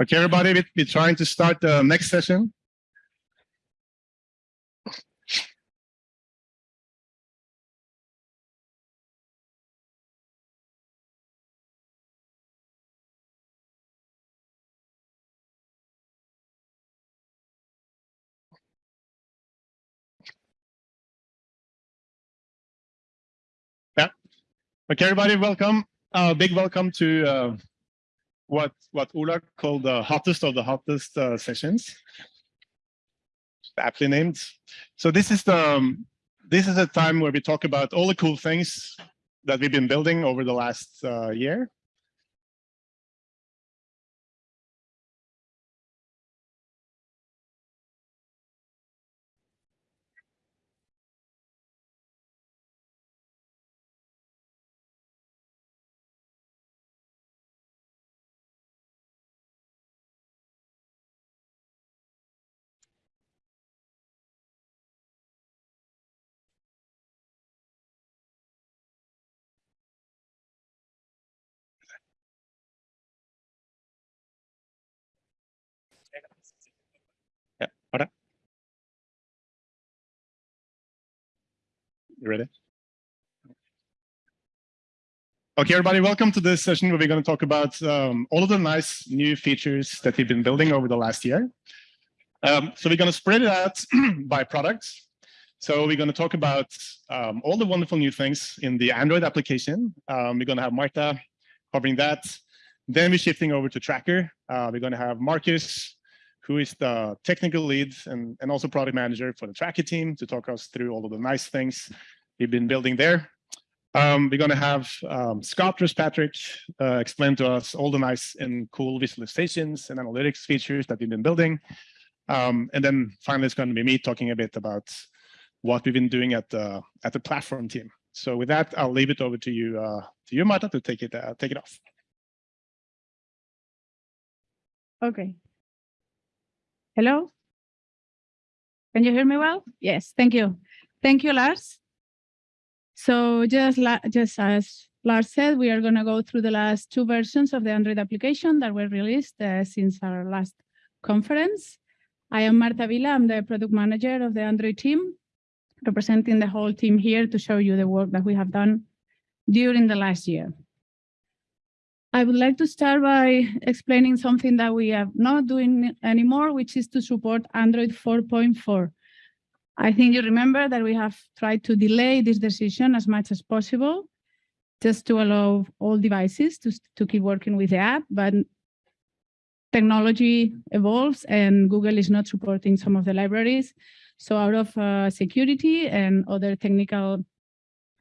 Okay, everybody, we- we're trying to start the next session. Yeah. Okay, everybody, welcome. Uh, big welcome to uh, what what Ola called the hottest of the hottest uh, sessions. Aptly named. So this is the um, this is a time where we talk about all the cool things that we've been building over the last uh, year. Yeah, ahora. You ready? Okay, everybody, welcome to this session where we're going to talk about um, all of the nice new features that we've been building over the last year. Um, so we're going to spread it out by products. So we're going to talk about um, all the wonderful new things in the Android application. Um, we're going to have Marta covering that. Then we're shifting over to Tracker. Uh, we're going to have Marcus, who is the technical lead and, and also product manager for the Tracker team to talk us through all of the nice things we've been building there. Um, we're going to have um, Patrick uh, explain to us all the nice and cool visualizations and analytics features that we've been building. Um, and then finally, it's going to be me talking a bit about what we've been doing at the at the platform team. So with that, I'll leave it over to you, uh, to you, Marta, to take it uh, take it off. Okay. Hello? Can you hear me well? Yes, thank you. Thank you, Lars. So just, just as Lars said, we are going to go through the last two versions of the Android application that were released uh, since our last conference. I am Marta Vila. I'm the product manager of the Android team, representing the whole team here to show you the work that we have done during the last year. I would like to start by explaining something that we are not doing anymore, which is to support Android 4.4. I think you remember that we have tried to delay this decision as much as possible, just to allow all devices to, to keep working with the app, but technology evolves and Google is not supporting some of the libraries. So out of uh, security and other technical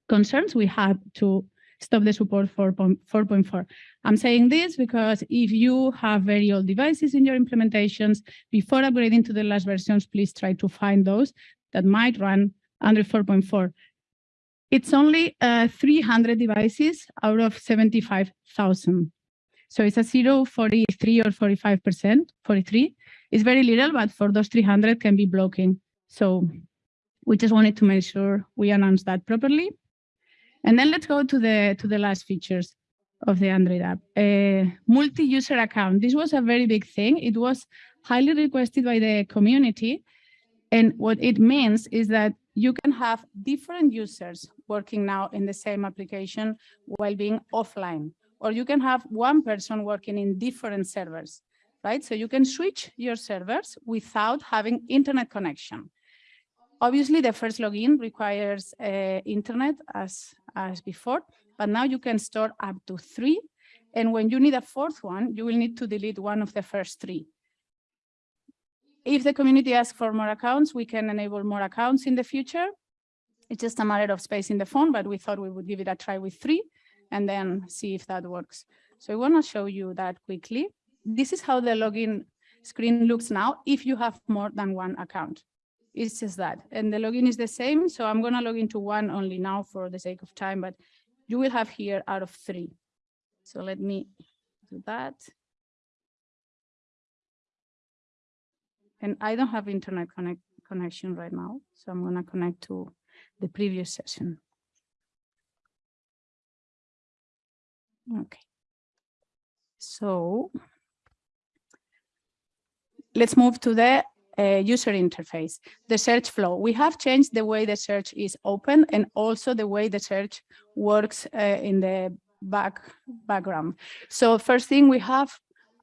concerns, we had to stop the support for 4.4. I'm saying this because if you have very old devices in your implementations, before upgrading to the last versions, please try to find those that might run under 4.4. It's only uh, 300 devices out of 75,000. So it's a 0, 43 or 45%, 43. It's very little, but for those 300 can be blocking. So we just wanted to make sure we announce that properly. And then let's go to the to the last features of the Android app. Uh, Multi-user account. This was a very big thing. It was highly requested by the community. And what it means is that you can have different users working now in the same application while being offline. Or you can have one person working in different servers, right? So you can switch your servers without having internet connection. Obviously, the first login requires uh, internet as, as before, but now you can store up to three. And when you need a fourth one, you will need to delete one of the first three. If the community asks for more accounts, we can enable more accounts in the future. It's just a matter of space in the phone, but we thought we would give it a try with three and then see if that works. So I want to show you that quickly. This is how the login screen looks now if you have more than one account. It's just that. And the login is the same. So I'm going to log into one only now for the sake of time, but you will have here out of three. So let me do that. And I don't have internet connect connection right now. So I'm going to connect to the previous session. Okay. So let's move to the uh, user interface, the search flow. We have changed the way the search is open and also the way the search works uh, in the back background. So first thing we have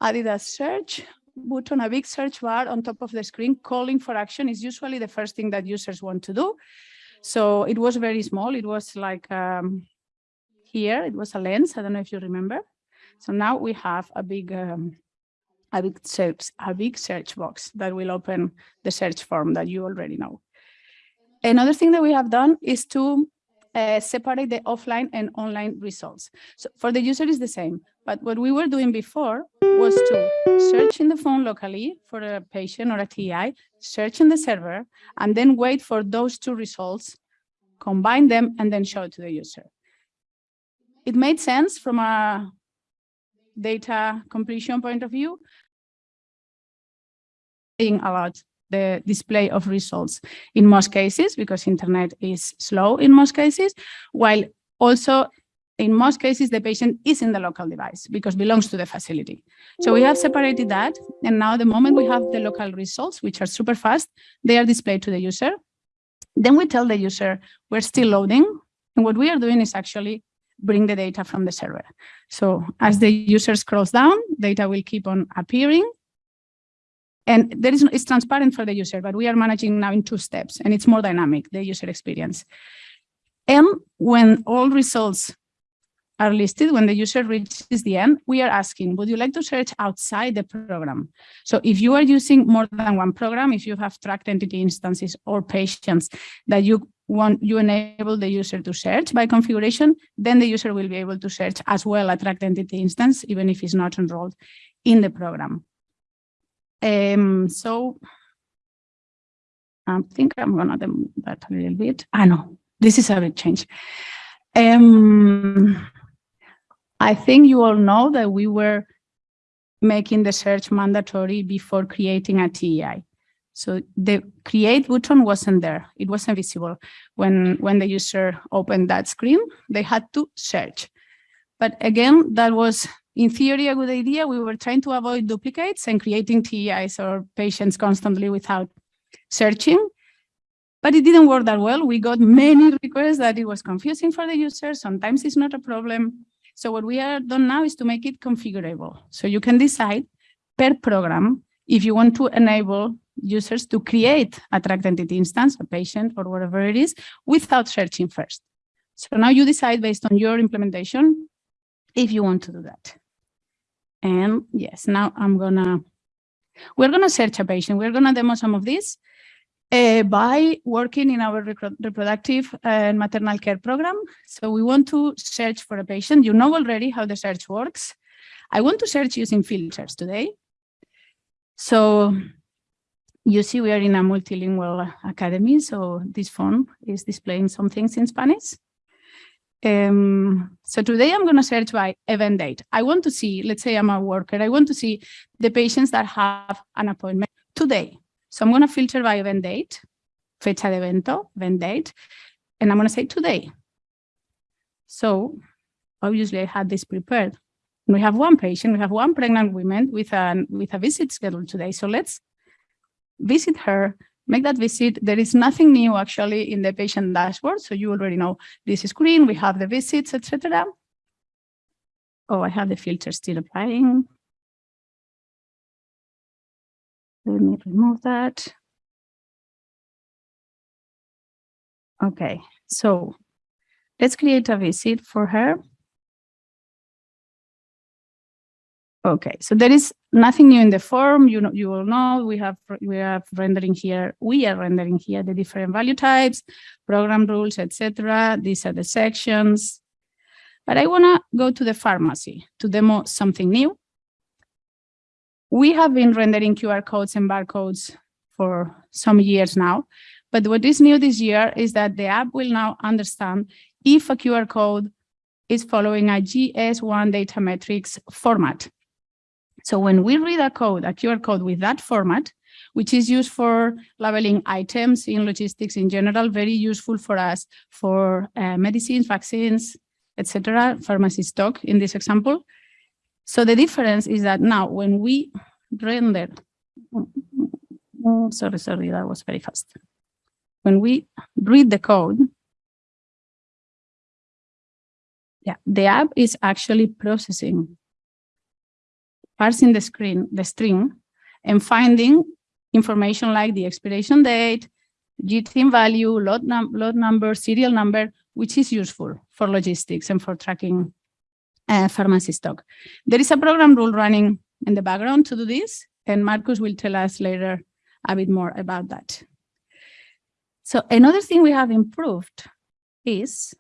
added a search button, a big search bar on top of the screen, calling for action is usually the first thing that users want to do. So it was very small. It was like um, here, it was a lens. I don't know if you remember. So now we have a big um, a big search, a big search box that will open the search form that you already know. Another thing that we have done is to uh, separate the offline and online results. So for the user is the same, but what we were doing before was to search in the phone locally for a patient or a TEI, search in the server, and then wait for those two results, combine them, and then show it to the user. It made sense from a data completion point of view, about the display of results in most cases because internet is slow in most cases, while also in most cases the patient is in the local device because belongs to the facility. So we have separated that and now the moment we have the local results, which are super fast, they are displayed to the user. Then we tell the user we're still loading and what we are doing is actually bring the data from the server. So as the user scrolls down, data will keep on appearing and there is it's transparent for the user, but we are managing now in two steps and it's more dynamic, the user experience. And when all results are listed, when the user reaches the end, we are asking, would you like to search outside the program? So if you are using more than one program, if you have tracked entity instances or patients that you want, you enable the user to search by configuration, then the user will be able to search as well a tracked entity instance, even if it's not enrolled in the program. Um, so I think I'm gonna do that a little bit. I ah, know this is a big change. Um, I think you all know that we were making the search mandatory before creating a TEI. So the create button wasn't there. It wasn't visible. When, when the user opened that screen, they had to search. But again, that was in theory, a good idea. We were trying to avoid duplicates and creating TEIs or patients constantly without searching. But it didn't work that well. We got many requests that it was confusing for the user. Sometimes it's not a problem. So what we are done now is to make it configurable. So you can decide per program if you want to enable users to create a tracked entity instance, a patient or whatever it is, without searching first. So now you decide based on your implementation if you want to do that. And yes, now I'm gonna, we're gonna search a patient. We're gonna demo some of this uh, by working in our reproductive and maternal care program. So we want to search for a patient. You know already how the search works. I want to search using filters today. So you see we are in a multilingual academy, so this phone is displaying some things in Spanish. Um, so today I'm going to search by event date. I want to see, let's say I'm a worker, I want to see the patients that have an appointment today. So I'm going to filter by event date, fecha de evento, event date, and I'm going to say today. So obviously I had this prepared. We have one patient, we have one pregnant woman with, an, with a visit scheduled today. So let's visit her make that visit. There is nothing new actually in the patient dashboard. So you already know this screen, we have the visits, etc. Oh, I have the filter still applying. Let me remove that. Okay, so let's create a visit for her. Okay, so there is nothing new in the form. You know, you will know we have we have rendering here. We are rendering here the different value types, program rules, etc. These are the sections. But I want to go to the pharmacy to demo something new. We have been rendering QR codes and barcodes for some years now. But what is new this year is that the app will now understand if a QR code is following a GS1 DataMatrix format. So when we read a code, a QR code with that format, which is used for labeling items in logistics in general, very useful for us for uh, medicines, vaccines, etc., pharmacy stock in this example. So the difference is that now when we render sorry, sorry, that was very fast. When we read the code, yeah, the app is actually processing, parsing the screen, the string, and finding information like the expiration date, GTIN value, lot, num number, serial number, which is useful for logistics and for tracking uh, pharmacy stock. There is a program rule running in the background to do this, and Marcus will tell us later a bit more about that. So another thing we have improved is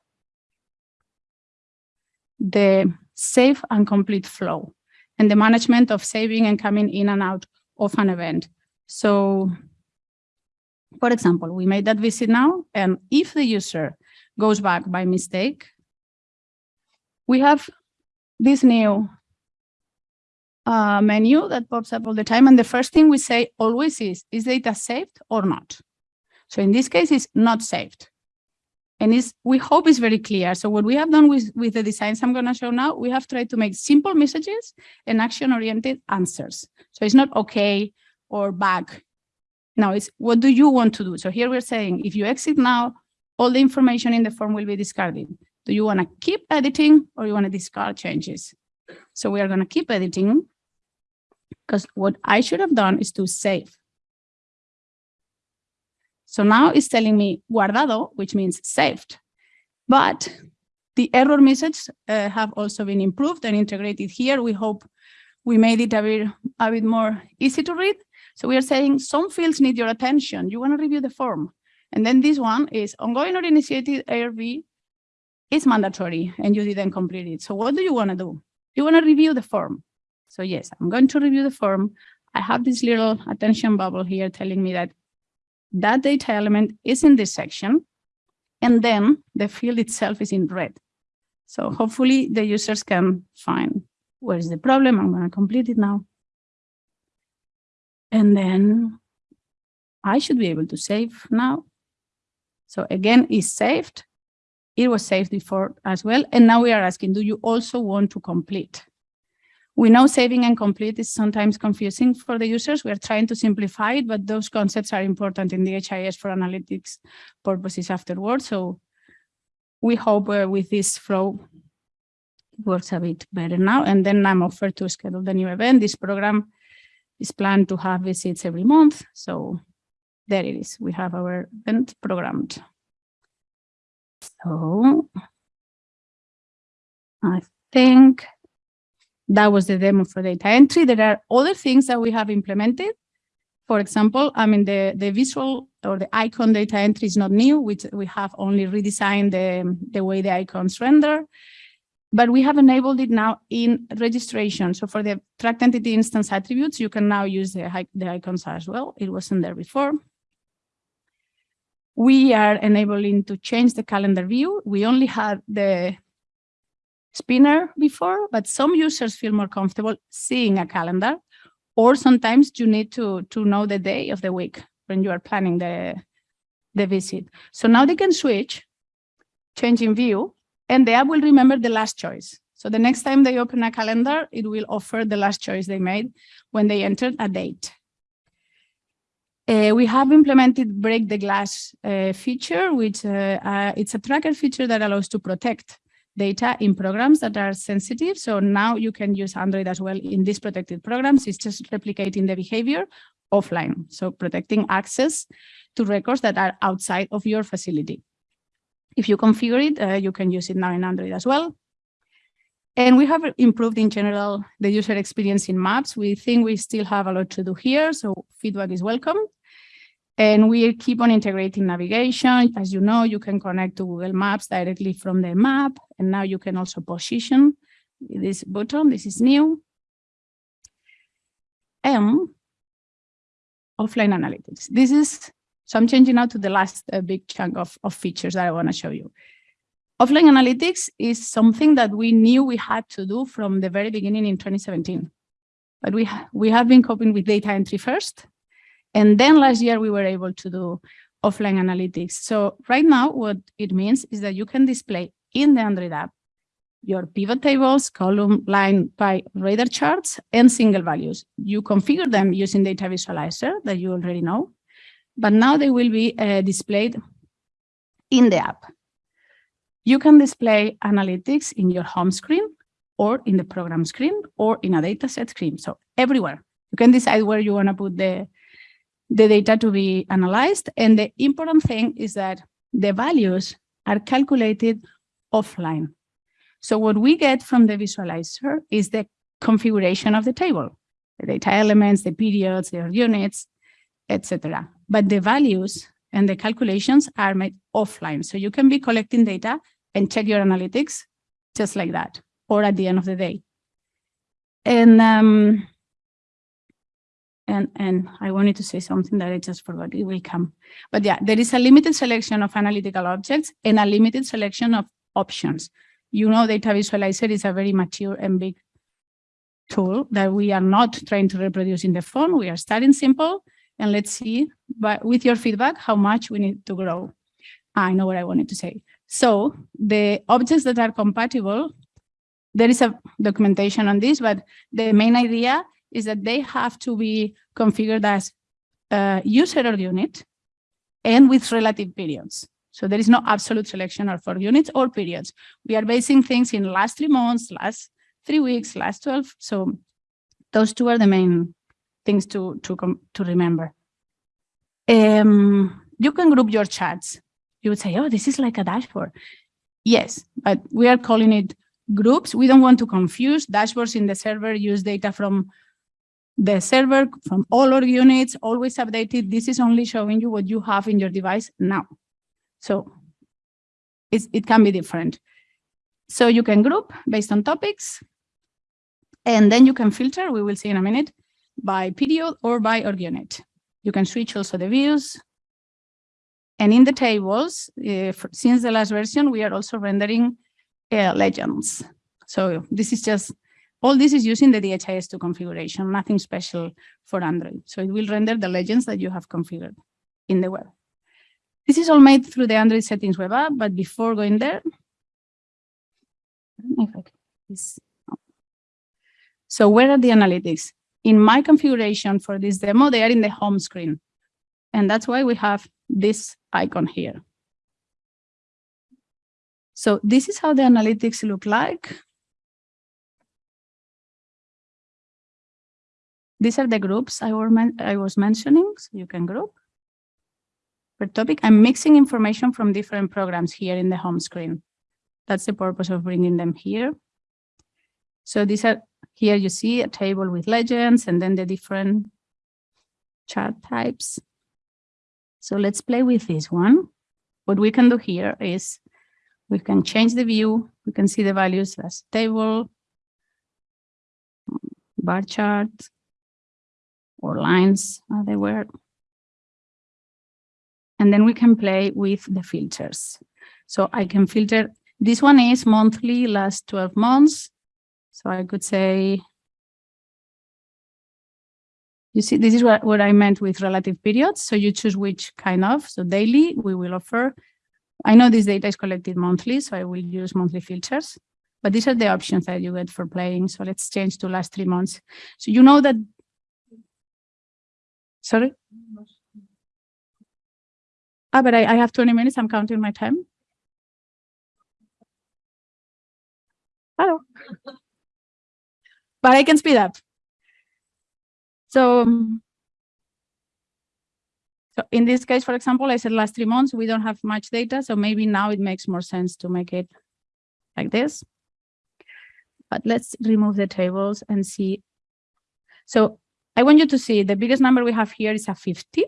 the safe and complete flow and the management of saving and coming in and out of an event. So for example, we made that visit now, and if the user goes back by mistake, we have this new uh, menu that pops up all the time. And the first thing we say always is, is data saved or not? So in this case, it's not saved. And it's, we hope it's very clear. So what we have done with, with the designs I'm going to show now, we have tried to make simple messages and action-oriented answers. So it's not okay or back. Now it's what do you want to do? So here we're saying, if you exit now, all the information in the form will be discarded. Do you want to keep editing or you want to discard changes? So we are going to keep editing because what I should have done is to save. So now it's telling me guardado, which means saved. But the error message uh, have also been improved and integrated here. We hope we made it a bit, a bit more easy to read. So we are saying some fields need your attention. You want to review the form. And then this one is ongoing or initiated ARV is mandatory and you didn't complete it. So what do you want to do? You want to review the form. So yes, I'm going to review the form. I have this little attention bubble here telling me that that data element is in this section, and then the field itself is in red. So hopefully the users can find where is the problem. I'm going to complete it now. And then I should be able to save now. So again, it's saved. It was saved before as well. And now we are asking, do you also want to complete? We know saving and complete is sometimes confusing for the users. We are trying to simplify it, but those concepts are important in DHIS for analytics purposes afterwards. So we hope uh, with this flow, works a bit better now. And then I'm offered to schedule the new event. This program is planned to have visits every month. So there it is. We have our event programmed. So I think that was the demo for data entry. There are other things that we have implemented. For example, I mean, the, the visual or the icon data entry is not new, which we have only redesigned the, the way the icons render. But we have enabled it now in registration. So for the tracked entity instance attributes, you can now use the, the icons as well. It wasn't there before. We are enabling to change the calendar view. We only had the spinner before, but some users feel more comfortable seeing a calendar, or sometimes you need to, to know the day of the week when you are planning the, the visit. So now they can switch, change in view, and the app will remember the last choice. So the next time they open a calendar, it will offer the last choice they made when they entered a date. Uh, we have implemented break the glass uh, feature, which uh, uh it's a tracker feature that allows to protect data in programs that are sensitive. So now you can use Android as well in these protected programs. It's just replicating the behavior offline. So protecting access to records that are outside of your facility. If you configure it, uh, you can use it now in Android as well. And we have improved in general the user experience in maps. We think we still have a lot to do here, so feedback is welcome. And we keep on integrating navigation. As you know, you can connect to Google Maps directly from the map. And now you can also position this button. This is new. And offline analytics. This is, so I'm changing now to the last uh, big chunk of, of features that I want to show you. Offline analytics is something that we knew we had to do from the very beginning in 2017. But we, ha we have been coping with data entry first, and then last year we were able to do offline analytics. So right now what it means is that you can display in the Android app your pivot tables, column, line, pie, radar charts, and single values. You configure them using data visualizer that you already know, but now they will be uh, displayed in the app. You can display analytics in your home screen or in the program screen or in a dataset screen. So everywhere you can decide where you want to put the, the data to be analyzed. And the important thing is that the values are calculated offline. So what we get from the visualizer is the configuration of the table, the data elements, the periods, their units, etc. But the values and the calculations are made offline. So you can be collecting data and check your analytics just like that, or at the end of the day. And um, and and I wanted to say something that I just forgot. It will come, but yeah, there is a limited selection of analytical objects and a limited selection of options. You know, data visualizer is a very mature and big tool that we are not trying to reproduce in the phone. We are starting simple, and let's see, but with your feedback, how much we need to grow. I know what I wanted to say. So the objects that are compatible, there is a documentation on this, but the main idea is that they have to be configured as user org unit and with relative periods. So there is no absolute selection or for units or periods. We are basing things in last three months, last three weeks, last 12. So those two are the main things to, to, to remember. Um, you can group your charts. You would say, oh, this is like a dashboard. Yes, but we are calling it groups. We don't want to confuse. Dashboards in the server use data from the server from all our units, always updated. This is only showing you what you have in your device now. So it can be different. So you can group based on topics, and then you can filter, we will see in a minute, by period or by org unit. You can switch also the views. And in the tables, for, since the last version, we are also rendering uh, legends. So this is just all this is using the DHIS2 configuration, nothing special for Android. So it will render the legends that you have configured in the web. This is all made through the Android settings web app, but before going there, so where are the analytics? In my configuration for this demo, they are in the home screen. And that's why we have this icon here. So this is how the analytics look like. These are the groups I, were I was mentioning, so you can group. Per topic, I'm mixing information from different programs here in the home screen. That's the purpose of bringing them here. So these are, here you see a table with legends and then the different chart types. So let's play with this one. What we can do here is we can change the view. We can see the values as table, bar chart, or lines uh, they were. And then we can play with the filters. So I can filter, this one is monthly, last 12 months. So I could say, you see, this is what, what I meant with relative periods. So you choose which kind of, so daily we will offer. I know this data is collected monthly, so I will use monthly filters, but these are the options that you get for playing. So let's change to last three months. So you know that Sorry? Ah, but I, I have 20 minutes. I'm counting my time. Hello. but I can speed up. So, so in this case, for example, I said last three months, we don't have much data. So maybe now it makes more sense to make it like this. But let's remove the tables and see. So I want you to see the biggest number we have here is a 50.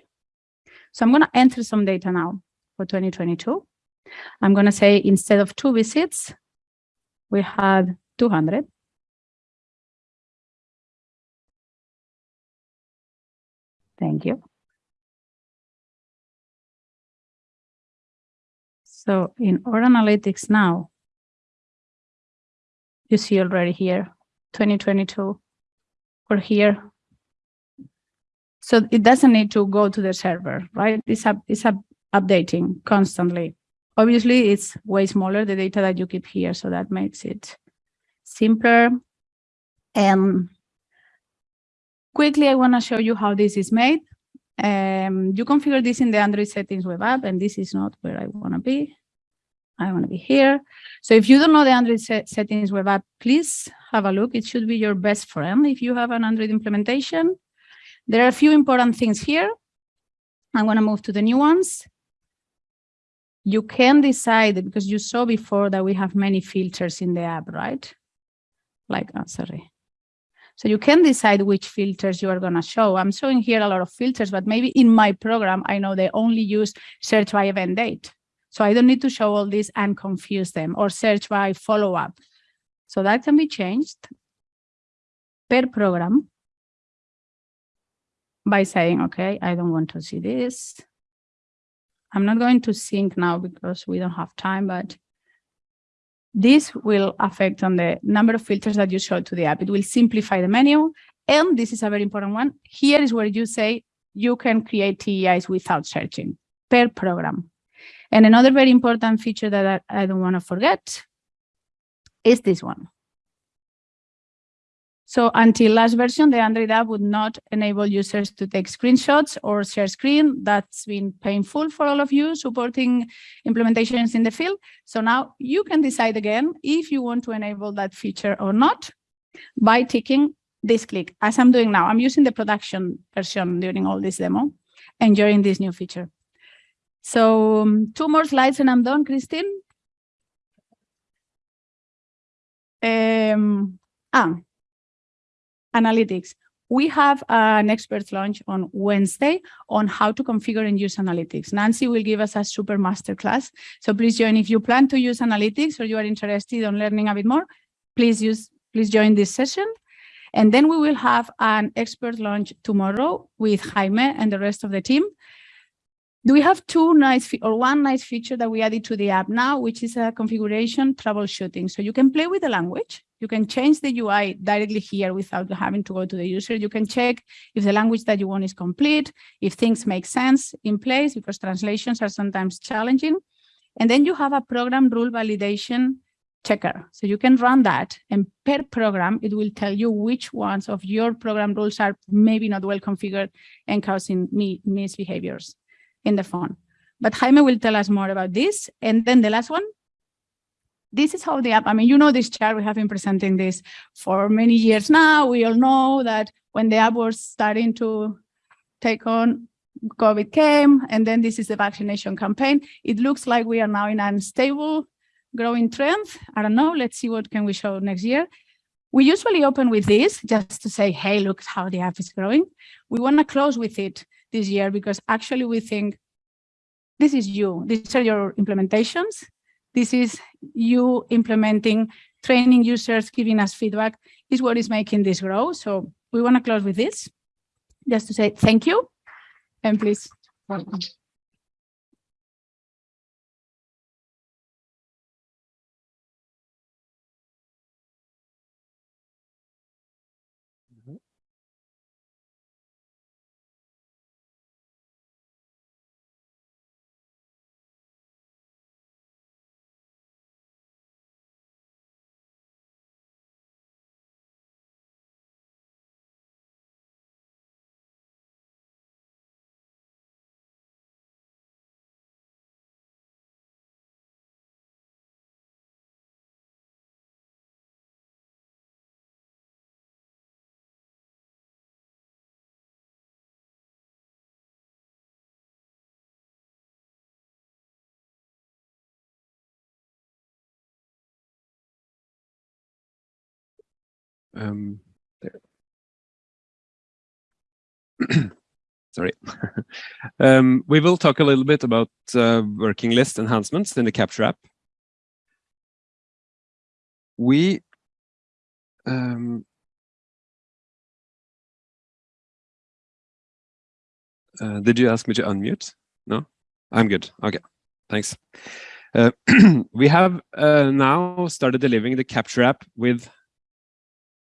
So I'm going to enter some data now for 2022. I'm going to say instead of two visits, we had 200. Thank you. So in our analytics now, you see already here, 2022, or here, so it doesn't need to go to the server, right? It's, up, it's up, updating constantly. Obviously, it's way smaller, the data that you keep here, so that makes it simpler. And quickly, I want to show you how this is made. Um, you configure this in the Android settings web app, and this is not where I want to be. I want to be here. So if you don't know the Android set settings web app, please have a look. It should be your best friend if you have an Android implementation. There are a few important things here. I'm going to move to the new ones. You can decide, because you saw before that we have many filters in the app, right? Like, oh, sorry. So you can decide which filters you are going to show. I'm showing here a lot of filters, but maybe in my program, I know they only use search by event date. So I don't need to show all this and confuse them or search by follow-up. So that can be changed per program by saying, okay, I don't want to see this. I'm not going to sync now because we don't have time, but this will affect on the number of filters that you show to the app. It will simplify the menu. And this is a very important one. Here is where you say you can create TEIs without searching per program. And another very important feature that I, I don't want to forget is this one. So until last version, the Android app would not enable users to take screenshots or share screen. That's been painful for all of you supporting implementations in the field. So now you can decide again if you want to enable that feature or not by ticking this click, as I'm doing now. I'm using the production version during all this demo, enjoying this new feature. So um, two more slides and I'm done, Christine. Um, ah, analytics. We have an expert lounge on Wednesday on how to configure and use analytics. Nancy will give us a super master class. So please join if you plan to use analytics or you are interested in learning a bit more, please use, please join this session. And then we will have an expert lounge tomorrow with Jaime and the rest of the team do we have two nice or one nice feature that we added to the app now, which is a configuration troubleshooting. So you can play with the language. You can change the UI directly here without having to go to the user. You can check if the language that you want is complete, if things make sense in place, because translations are sometimes challenging. And then you have a program rule validation checker. So you can run that and per program, it will tell you which ones of your program rules are maybe not well configured and causing misbehaviors in the phone. But Jaime will tell us more about this. And then the last one, this is how the app, I mean, you know this chart, we have been presenting this for many years now. We all know that when the app was starting to take on, COVID came, and then this is the vaccination campaign. It looks like we are now in a stable growing trend. I don't know, let's see what can we show next year. We usually open with this just to say, hey, look how the app is growing. We want to close with it this year because actually we think this is you. These are your implementations. This is you implementing, training users, giving us feedback is what is making this grow. So we want to close with this, just to say thank you and please welcome. Um, Sorry. um, we will talk a little bit about uh, working list enhancements in the Capture app. We um, uh, did you ask me to unmute? No, I'm good. Okay, thanks. Uh, we have uh, now started delivering the Capture app with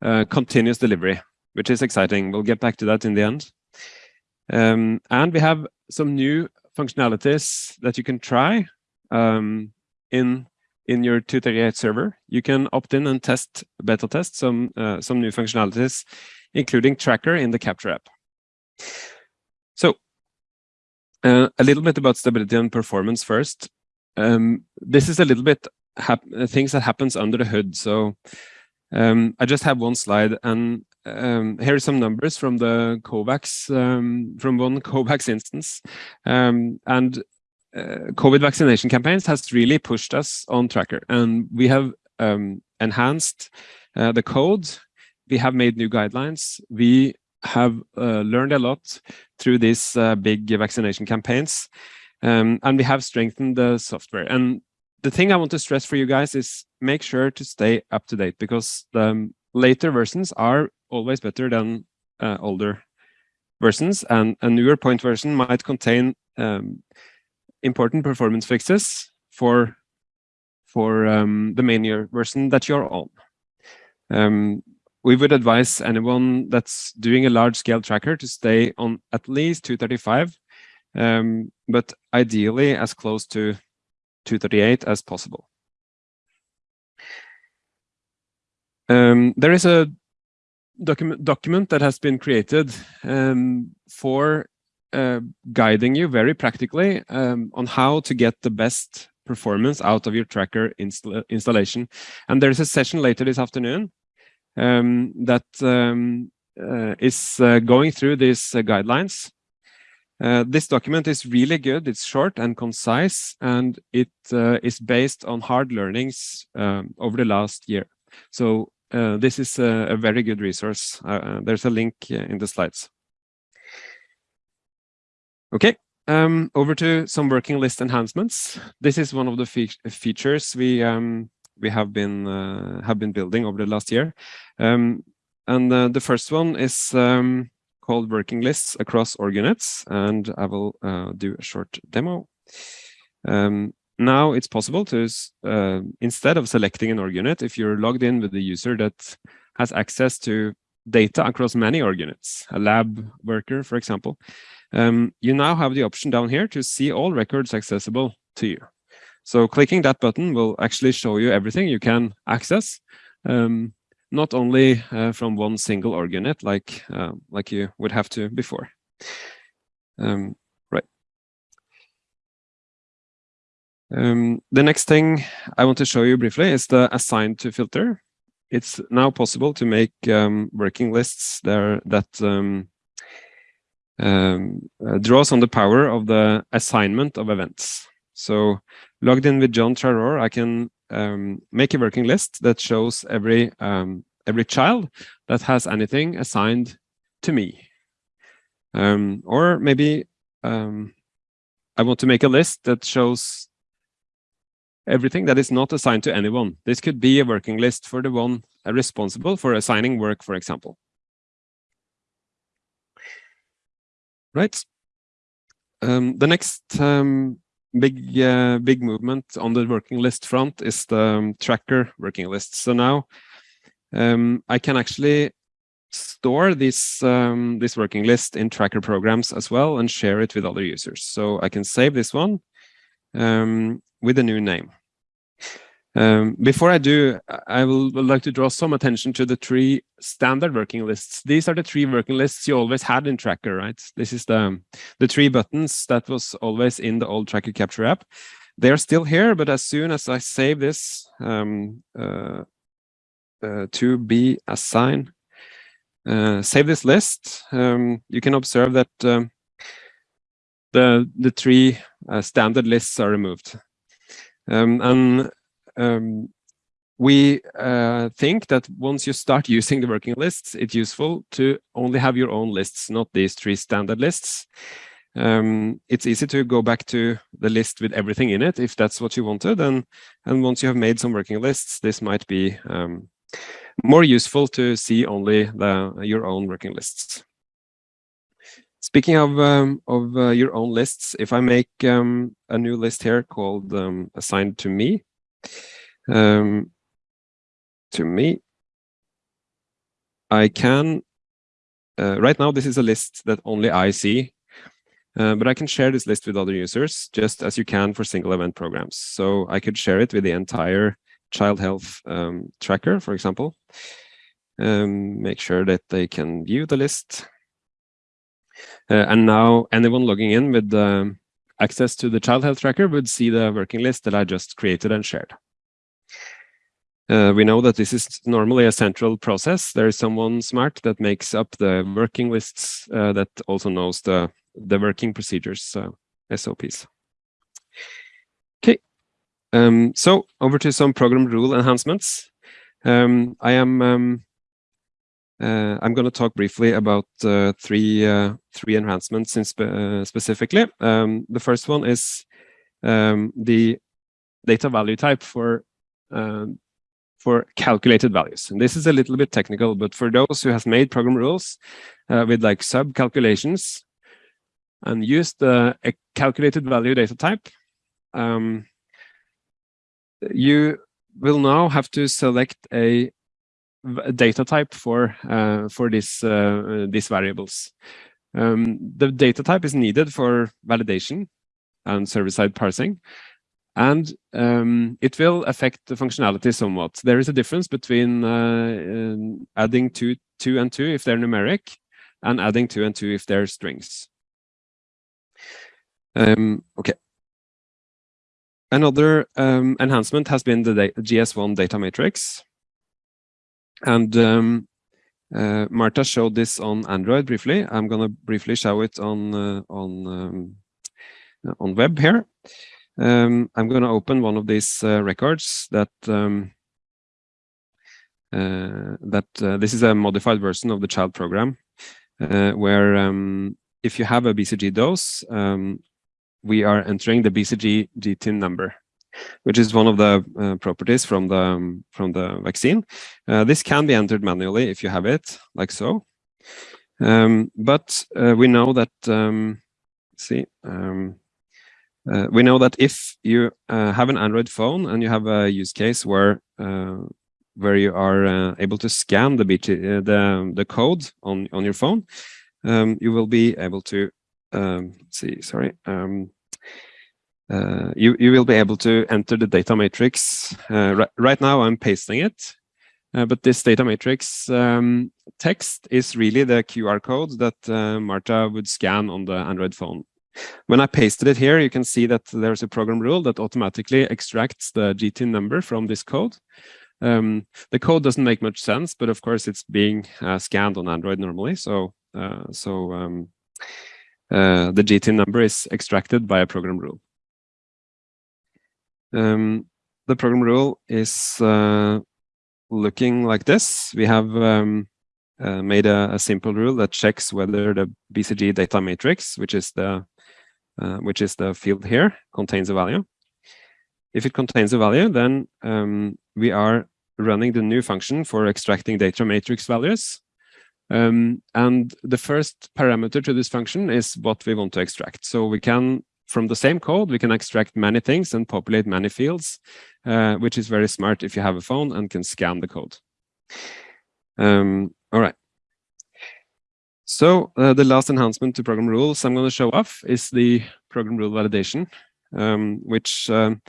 continuous delivery, which is exciting. We'll get back to that in the end. Um, and we have some new functionalities that you can try um, in in your 238 server, you can opt in and test beta test some uh, some new functionalities, including tracker in the Capture app. So uh, a little bit about stability and performance first. Um, this is a little bit things that happens under the hood. So um, I just have one slide, and um, here are some numbers from the COVAX, um, from one COVAX instance. Um, and uh, COVID vaccination campaigns has really pushed us on Tracker. And we have um, enhanced uh, the code. We have made new guidelines. We have uh, learned a lot through these uh, big vaccination campaigns. Um, and we have strengthened the software. And the thing I want to stress for you guys is make sure to stay up to date because the um, later versions are always better than uh, older versions and a newer point version might contain um, important performance fixes for for um, the main year version that you're on. Um, we would advise anyone that's doing a large scale tracker to stay on at least 235, um, but ideally as close to 238 as possible. Um, there is a document document that has been created um, for uh, guiding you very practically um, on how to get the best performance out of your tracker install installation. And there is a session later this afternoon um, that um, uh, is uh, going through these uh, guidelines. Uh, this document is really good. It's short and concise, and it uh, is based on hard learnings um, over the last year. So this is a, a, very good resource. there's a link in the slides. Okay, um, over to some working list enhancements. This is one of the fe features we um, we have been uh, have been building over the last year, um, and uh, the first one is um, called working lists across org units, and I will uh, do a short demo. Um, now it's possible to uh, instead of selecting an org unit, if you're logged in with the user that has access to data across many org units, a lab worker, for example, um, you now have the option down here to see all records accessible to you. So clicking that button will actually show you everything you can access, um, not only uh, from one single org unit like, uh, like you would have to before. Um, right. Um, the next thing I want to show you briefly is the assigned to filter. It's now possible to make um, working lists there that um, um, uh, draws on the power of the assignment of events. So logged in with John Charor, I can um, make a working list that shows every um, every child that has anything assigned to me. Um, or maybe um, I want to make a list that shows everything that is not assigned to anyone. This could be a working list for the one responsible for assigning work, for example. Right. Um, the next um, big uh, big movement on the working list front is the um, tracker working list. So now um, I can actually store this um, this working list in tracker programs as well and share it with other users. So I can save this one um, with a new name. Um, before I do, I will, would like to draw some attention to the three standard working lists. These are the three working lists you always had in Tracker, right? This is the, the three buttons that was always in the old Tracker Capture app. They are still here, but as soon as I save this um, uh, uh, to be assigned, uh, save this list, um, you can observe that um, the, the three uh, standard lists are removed. Um, and um, we uh, think that once you start using the working lists, it's useful to only have your own lists, not these three standard lists. Um, it's easy to go back to the list with everything in it if that's what you wanted. And, and once you have made some working lists, this might be um, more useful to see only the, your own working lists. Speaking of um, of uh, your own lists, if I make um, a new list here called um, assigned to me, um, to me, I can, uh, right now this is a list that only I see. Uh, but I can share this list with other users just as you can for single event programs. So I could share it with the entire child health um, tracker, for example. Um, make sure that they can view the list. Uh, and now anyone logging in with um, access to the child health tracker would see the working list that I just created and shared. Uh, we know that this is normally a central process. There is someone smart that makes up the working lists uh, that also knows the, the working procedures, uh, SOPs. Okay, um, so over to some program rule enhancements. Um, I am um, uh, I'm going to talk briefly about uh, three uh, three enhancements in spe uh, specifically. Um, the first one is um, the data value type for um, for calculated values. And this is a little bit technical, but for those who has made program rules uh, with like sub calculations and used a calculated value data type, um, you will now have to select a data type for uh, for this uh, these variables. Um, the data type is needed for validation and server-side parsing, and um, it will affect the functionality somewhat. There is a difference between uh, adding two, two and two if they're numeric, and adding two and two if they're strings. Um, okay. Another um, enhancement has been the GS1 DataMatrix. And um, uh, Marta showed this on Android briefly. I'm going to briefly show it on uh, on um, on web here. Um, I'm going to open one of these uh, records that um, uh, that uh, this is a modified version of the child program, uh, where um, if you have a BCG dose, um, we are entering the BCG GTIN number, which is one of the uh, properties from the um, from the vaccine. Uh, this can be entered manually if you have it, like so. Um, but we know that see. Um, uh, we know that if you uh, have an Android phone and you have a use case where uh, where you are uh, able to scan the BT, uh, the the code on on your phone, um, you will be able to um, see. Sorry, um, uh, you you will be able to enter the data matrix. Right, right, now, I'm pasting it, but this data matrix um, text is really the QR code that Marta would scan on the Android phone. When I pasted it here, you can see that there's a program rule that automatically extracts the GTIN number from this code. Um, the code doesn't make much sense, but of course it's being uh, scanned on Android normally. So, uh, so um, uh, the GTIN number is extracted by a program rule. Um, the program rule is uh, looking like this. We have um, uh, made a, a, simple rule that checks whether the BCG data matrix, which is the uh, which is the field here, contains a value. If it contains a value, then um, we are running the new function for extracting data matrix values. Um, and the first parameter to this function is what we want to extract. So we can, from the same code, we can extract many things and populate many fields, uh, which is very smart if you have a phone and can scan the code. Um, all right. So uh, the last enhancement to program rules I'm going to show off is the program rule validation, um, which um,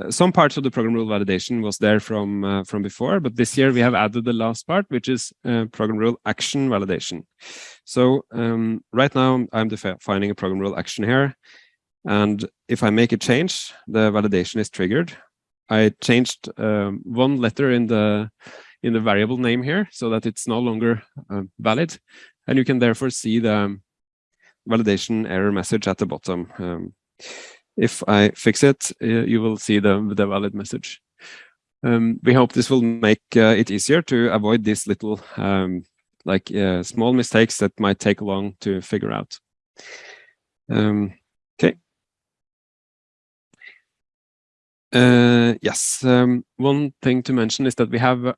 uh, some parts of the program rule validation was there from uh, from before, but this year we have added the last part, which is uh, program rule action validation. So um, right now I'm defining a program rule action here, and if I make a change, the validation is triggered. I changed um, one letter in the in the variable name here so that it's no longer uh, valid and you can therefore see the validation error message at the bottom. Um, if I fix it, uh, you will see the, the valid message. Um, we hope this will make uh, it easier to avoid these little um, like uh, small mistakes that might take long to figure out. Um, okay. Uh, yes, um, one thing to mention is that we have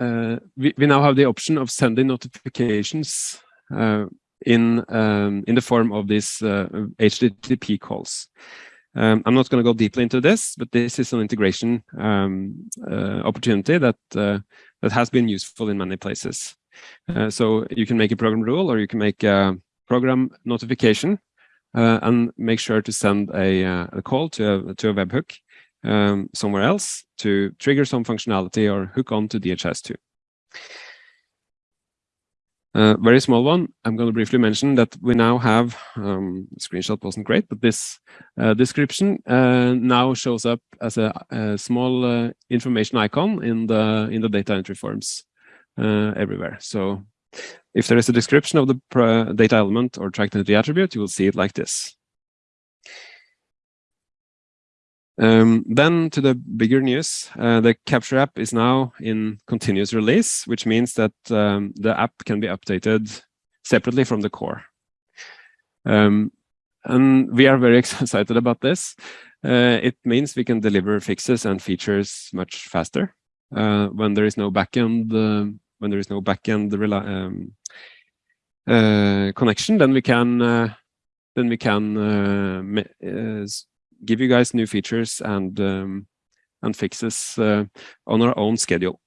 uh, we, now have the option of sending notifications uh, in um, in the form of these HTTP uh, calls. Um, I'm not going to go deeply into this, but this is an integration uh, opportunity that uh, that has been useful in many places. Uh, so you can make a program rule, or you can make a program notification uh, and make sure to send a, uh, call to a, to a webhook um, somewhere else to trigger some functionality or hook on to DHIS2. Uh, very small one. I'm going to briefly mention that we now have, um, screenshot wasn't great, but this uh, description uh, now shows up as a, a small uh, information icon in the in the data entry forms uh, everywhere. So if there is a description of the data element or tracked entity attribute, you will see it like this. Um, then to the bigger news, uh, the Capture app is now in continuous release, which means that um, the app can be updated separately from the core. Um, and we are very excited about this. Uh, it means we can deliver fixes and features much faster uh, when there is no backend uh, when there is no backend um, uh, connection. Then we can uh, then we can give you guys new features and um, and fixes uh, on our own schedule.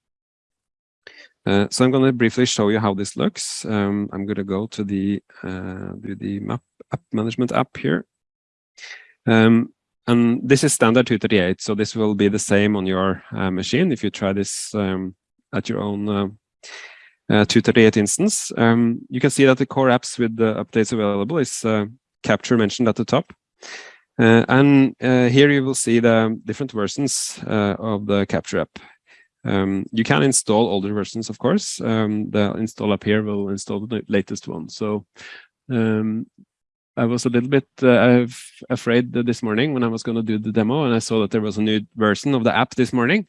Uh, so I'm going to briefly show you how this looks. Um, I'm going to go to the uh, the map app management app here. Um, and this is standard 238, so this will be the same on your uh, machine if you try this um, at your own uh, uh, 238 instance. Um, you can see that the core apps with the updates available is Capture mentioned at the top. Uh, and uh, here you will see the different versions uh, of the Capture app. Um, you can install older versions, of course. Um, the install up here will install the latest one. So um, I was a little bit uh, afraid this morning when I was going to do the demo and I saw that there was a new version of the app this morning.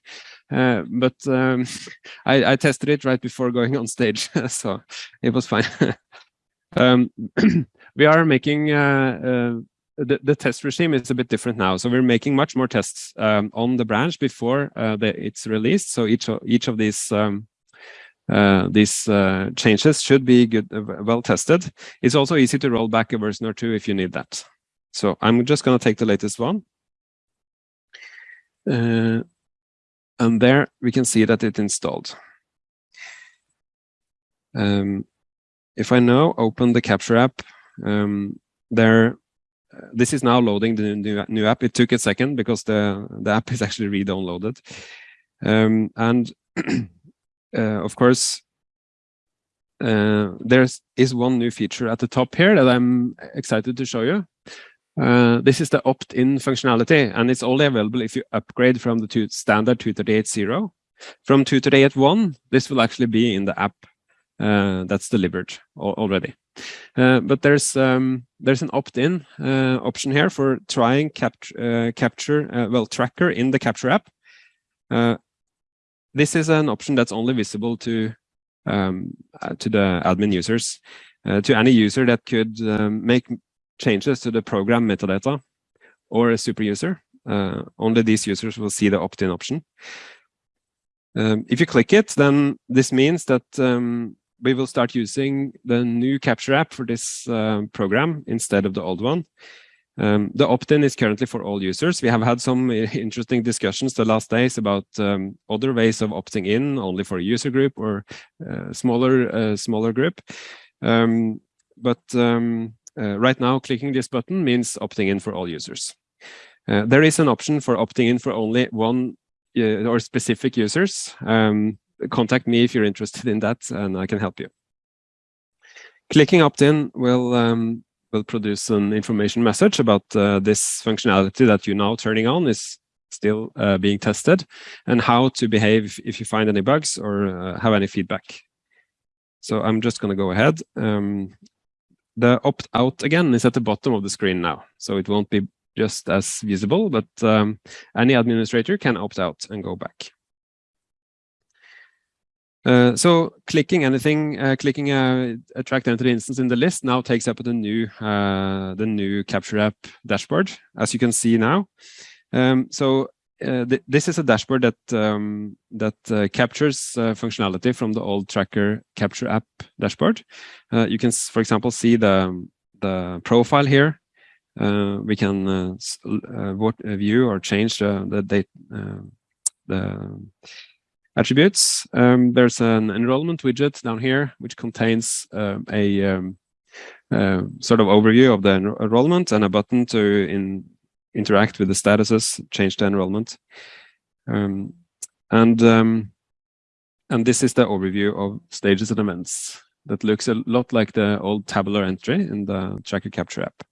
Uh, but um, I, I, tested it right before going on stage, so it was fine. um, we are making uh, the, the test regime is a bit different now. So we're making much more tests um, on the branch before uh, the, it's released. So each of, each of these um, uh, these uh, changes should be good, uh, well tested. It's also easy to roll back a version or two if you need that. So I'm just going to take the latest one. Uh, and there we can see that it installed. Um, if I now open the Capture app, um, there this is now loading the new, new app. It took a second because the, the app is actually re-downloaded. Um, and uh, of course, uh, there is one new feature at the top here that I'm excited to show you. Uh, this is the opt-in functionality, and it's only available if you upgrade from the two standard 238.0. From 238.1, this will actually be in the app that's delivered already. Uh, but there's um, there's an opt-in uh, option here for trying cap uh, capture uh, well tracker in the capture app. Uh, this is an option that's only visible to um, to the admin users, to any user that could um, make changes to the program metadata or a super user. only these users will see the opt-in option. Um, if you click it, then this means that um, we will start using the new Capture app for this uh, program instead of the old one. Um, the opt-in is currently for all users. We have had some interesting discussions the last days about um, other ways of opting in, only for a user group or uh, smaller uh, smaller group. Um, but um, uh, right now, clicking this button means opting in for all users. Uh, there is an option for opting in for only one uh, or specific users. Um, contact me if you're interested in that and I can help you. Clicking opt-in will um, will produce an information message about uh, this functionality that you're now turning on is still uh, being tested and how to behave if you find any bugs or uh, have any feedback. So I'm just going to go ahead. Um, the opt-out again is at the bottom of the screen now, so it won't be just as visible, but um, any administrator can opt out and go back. Uh, so clicking anything, uh, clicking a, a tracked entity instance in the list now takes up the new uh, the new Capture app dashboard, as you can see now. Um, so th this is a dashboard that um, that captures functionality from the old tracker Capture app dashboard. you can, for example, see the the profile here. we can view or change the the date the attributes. Um, there's an enrollment widget down here, which contains um, a, um, uh, sort of overview of the enro enrollment and a button to in, interact with the statuses, change the enrollment. Um, and um, and this is the overview of stages and events that looks a lot like the old tabular entry in the Tracker Capture app.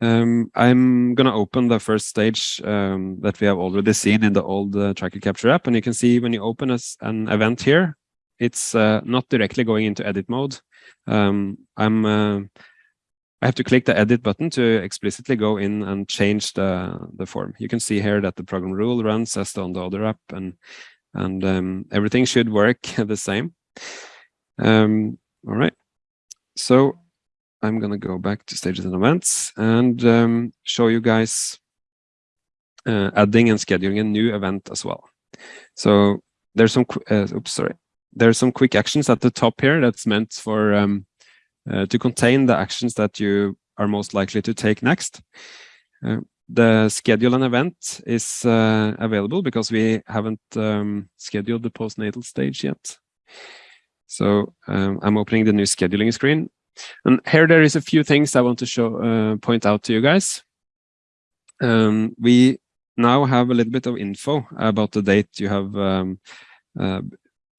Um, I'm going to open the first stage um, that we have already seen in the old uh, Tracker Capture app. And you can see when you open a, an event here, it's uh, not directly going into edit mode. Um, I'm uh, I have to click the edit button to explicitly go in and change the, the form. You can see here that the program rule runs as on the other app and, and um, everything should work the same. Um, all right. So I'm going to go back to stages and events and um, show you guys uh, adding and scheduling a new event as well. So there's some, uh, oops, sorry. There's some quick actions at the top here that's meant for um, uh, to contain the actions that you are most likely to take next. Uh, the schedule an event is uh, available because we haven't um, scheduled the postnatal stage yet. So um, I'm opening the new scheduling screen. And here there is a few things I want to show, uh, point out to you guys. Um, we now have a little bit of info about the date you have um, uh,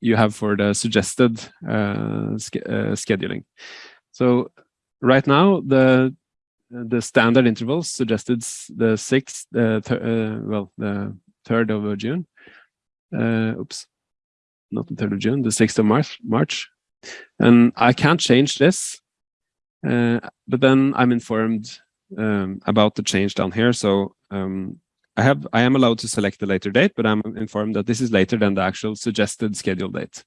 you have for the suggested uh, uh, scheduling. So right now, the the standard intervals suggested the sixth, uh, uh, well, the third of June. Uh, oops, not the third of June, the sixth of March. March, and I can't change this, uh, but then I'm informed um, about the change down here. So um, I have I am allowed to select the later date, but I'm informed that this is later than the actual suggested schedule date.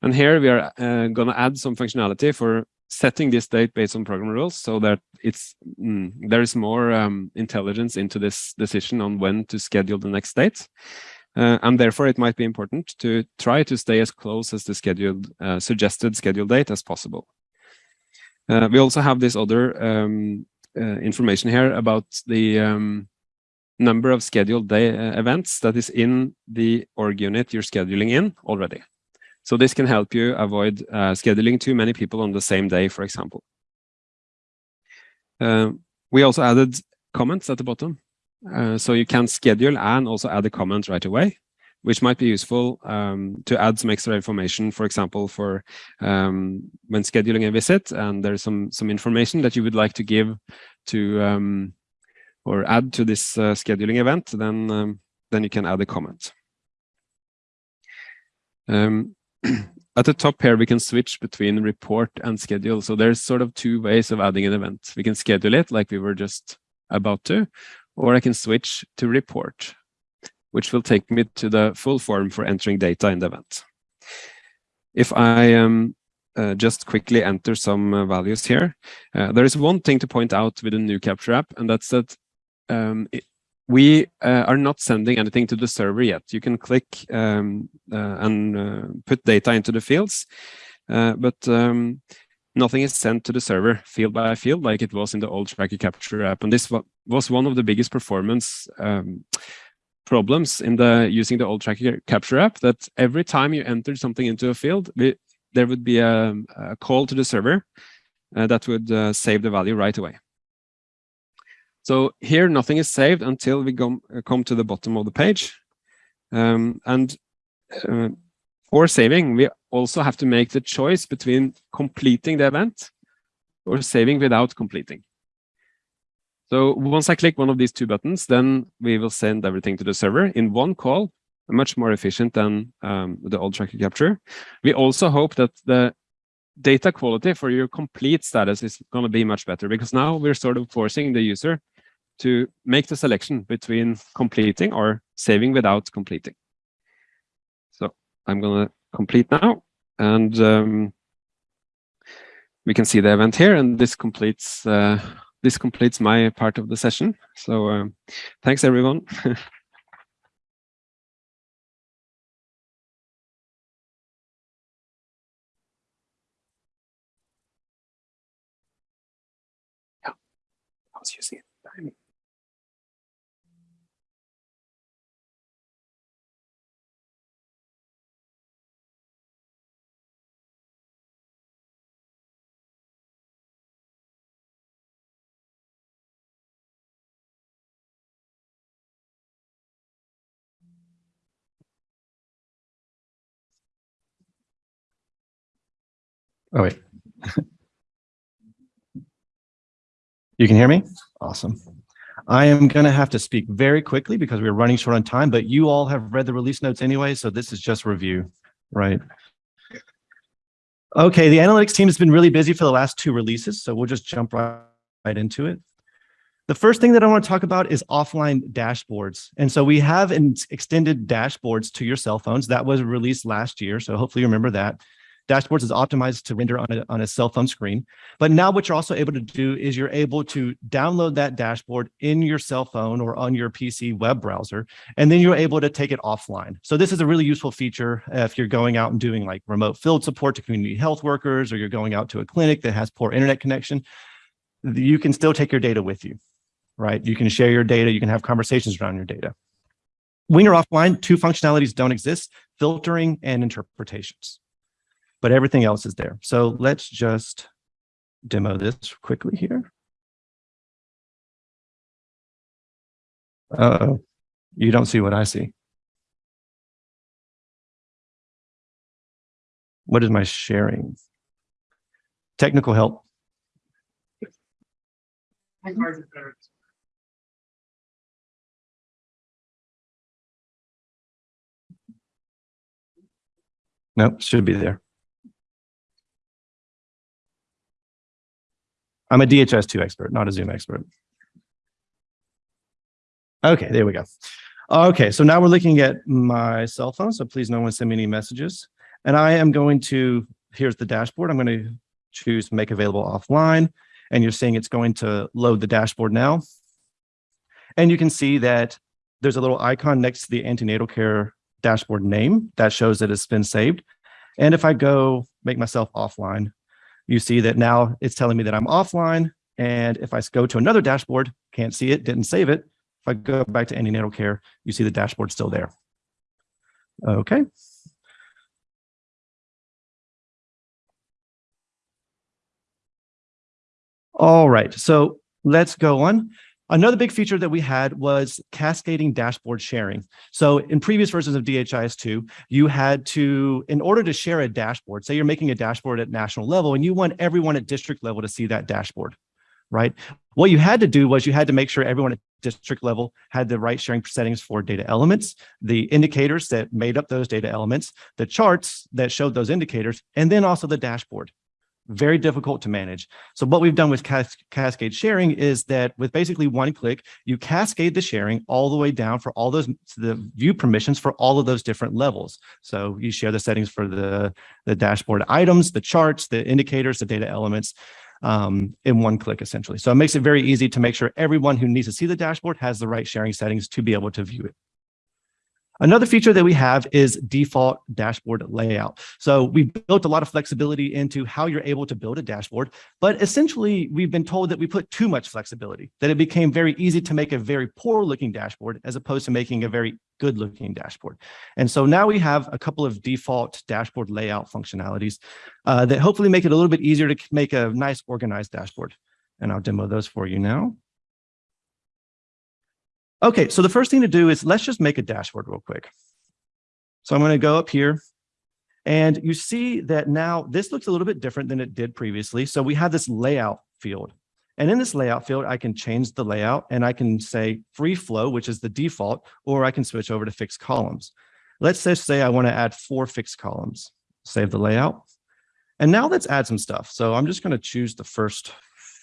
And here we are uh, going to add some functionality for setting this date based on program rules so that it's mm, there is more um, intelligence into this decision on when to schedule the next date. Uh, and therefore, it might be important to try to stay as close as the scheduled uh, suggested schedule date as possible. Uh, we also have this other um, uh, information here about the um, number of scheduled day uh, events that is in the org unit you're scheduling in already. So this can help you avoid uh, scheduling too many people on the same day, for example. Uh, we also added comments at the bottom. Uh, so you can schedule and also add a comment right away, which might be useful um, to add some extra information, for example, for um, when scheduling a visit and there's some, some information that you would like to give to um, or add to this uh, scheduling event, then, um, then you can add a comment. Um, at the top here, we can switch between report and schedule. So there's sort of two ways of adding an event. We can schedule it like we were just about to, or I can switch to report, which will take me to the full form for entering data in the event. If I um, uh, just quickly enter some uh, values here, uh, there is one thing to point out with the new Capture app, and that's that um, it, we uh, are not sending anything to the server yet. You can click um, uh, and uh, put data into the fields, but um, nothing is sent to the server field by field like it was in the old Tracker Capture app. And this was one of the biggest performance um, problems in the using the old Tracker Capture app, that every time you entered something into a field, there would be a, a, call to the server uh, that would uh, save the value right away. So here, nothing is saved until we go, uh, come to the bottom of the page. Um, and uh, for saving, we also have to make the choice between completing the event or saving without completing. So once I click one of these two buttons, then we will send everything to the server in one call, much more efficient than um, the old tracker capture. We also hope that the data quality for your complete status is going to be much better because now we're sort of forcing the user to make the selection between completing or saving without completing. So I'm going to complete now, and um, we can see the event here, and this completes uh, this completes my part of the session. So um, thanks everyone. yeah, I was using it. Oh, wait. You can hear me? Awesome. I am going to have to speak very quickly because we're running short on time, but you all have read the release notes anyway, so this is just review, right? Okay, the analytics team has been really busy for the last two releases, so we'll just jump right, right into it. The first thing that I want to talk about is offline dashboards. And so we have an extended dashboards to your cell phones. That was released last year, so hopefully you remember that. Dashboards is optimized to render on a, on a cell phone screen. But now what you're also able to do is you're able to download that dashboard in your cell phone or on your PC web browser, and then you're able to take it offline. So this is a really useful feature if you're going out and doing like remote field support to community health workers, or you're going out to a clinic that has poor internet connection, you can still take your data with you, right? You can share your data, you can have conversations around your data. When you're offline, two functionalities don't exist, filtering and interpretations but everything else is there. So let's just demo this quickly here. Uh oh you don't see what I see. What is my sharing? Technical help. Nope, should be there. I'm a DHIS2 expert, not a Zoom expert. Okay, there we go. Okay, so now we're looking at my cell phone, so please no one send me any messages. And I am going to, here's the dashboard. I'm going to choose make available offline, and you're seeing it's going to load the dashboard now. And you can see that there's a little icon next to the antenatal care dashboard name that shows that it's been saved. And if I go make myself offline, you see that now it's telling me that I'm offline. And if I go to another dashboard, can't see it, didn't save it. If I go back to any antenatal care, you see the dashboard still there. Okay. All right, so let's go on. Another big feature that we had was cascading dashboard sharing. So in previous versions of DHIS2, you had to, in order to share a dashboard, say you're making a dashboard at national level and you want everyone at district level to see that dashboard, right? What you had to do was you had to make sure everyone at district level had the right sharing settings for data elements, the indicators that made up those data elements, the charts that showed those indicators, and then also the dashboard very difficult to manage. So what we've done with cas cascade sharing is that with basically one click, you cascade the sharing all the way down for all those the view permissions for all of those different levels. So you share the settings for the, the dashboard items, the charts, the indicators, the data elements um, in one click essentially. So it makes it very easy to make sure everyone who needs to see the dashboard has the right sharing settings to be able to view it. Another feature that we have is default dashboard layout. So we've built a lot of flexibility into how you're able to build a dashboard, but essentially we've been told that we put too much flexibility, that it became very easy to make a very poor looking dashboard as opposed to making a very good looking dashboard. And so now we have a couple of default dashboard layout functionalities uh, that hopefully make it a little bit easier to make a nice organized dashboard. And I'll demo those for you now. Okay, so the first thing to do is let's just make a dashboard real quick. So I'm going to go up here and you see that now this looks a little bit different than it did previously. So we have this layout field. And in this layout field, I can change the layout and I can say free flow, which is the default, or I can switch over to fixed columns. Let's just say I want to add four fixed columns. Save the layout. And now let's add some stuff. So I'm just going to choose the first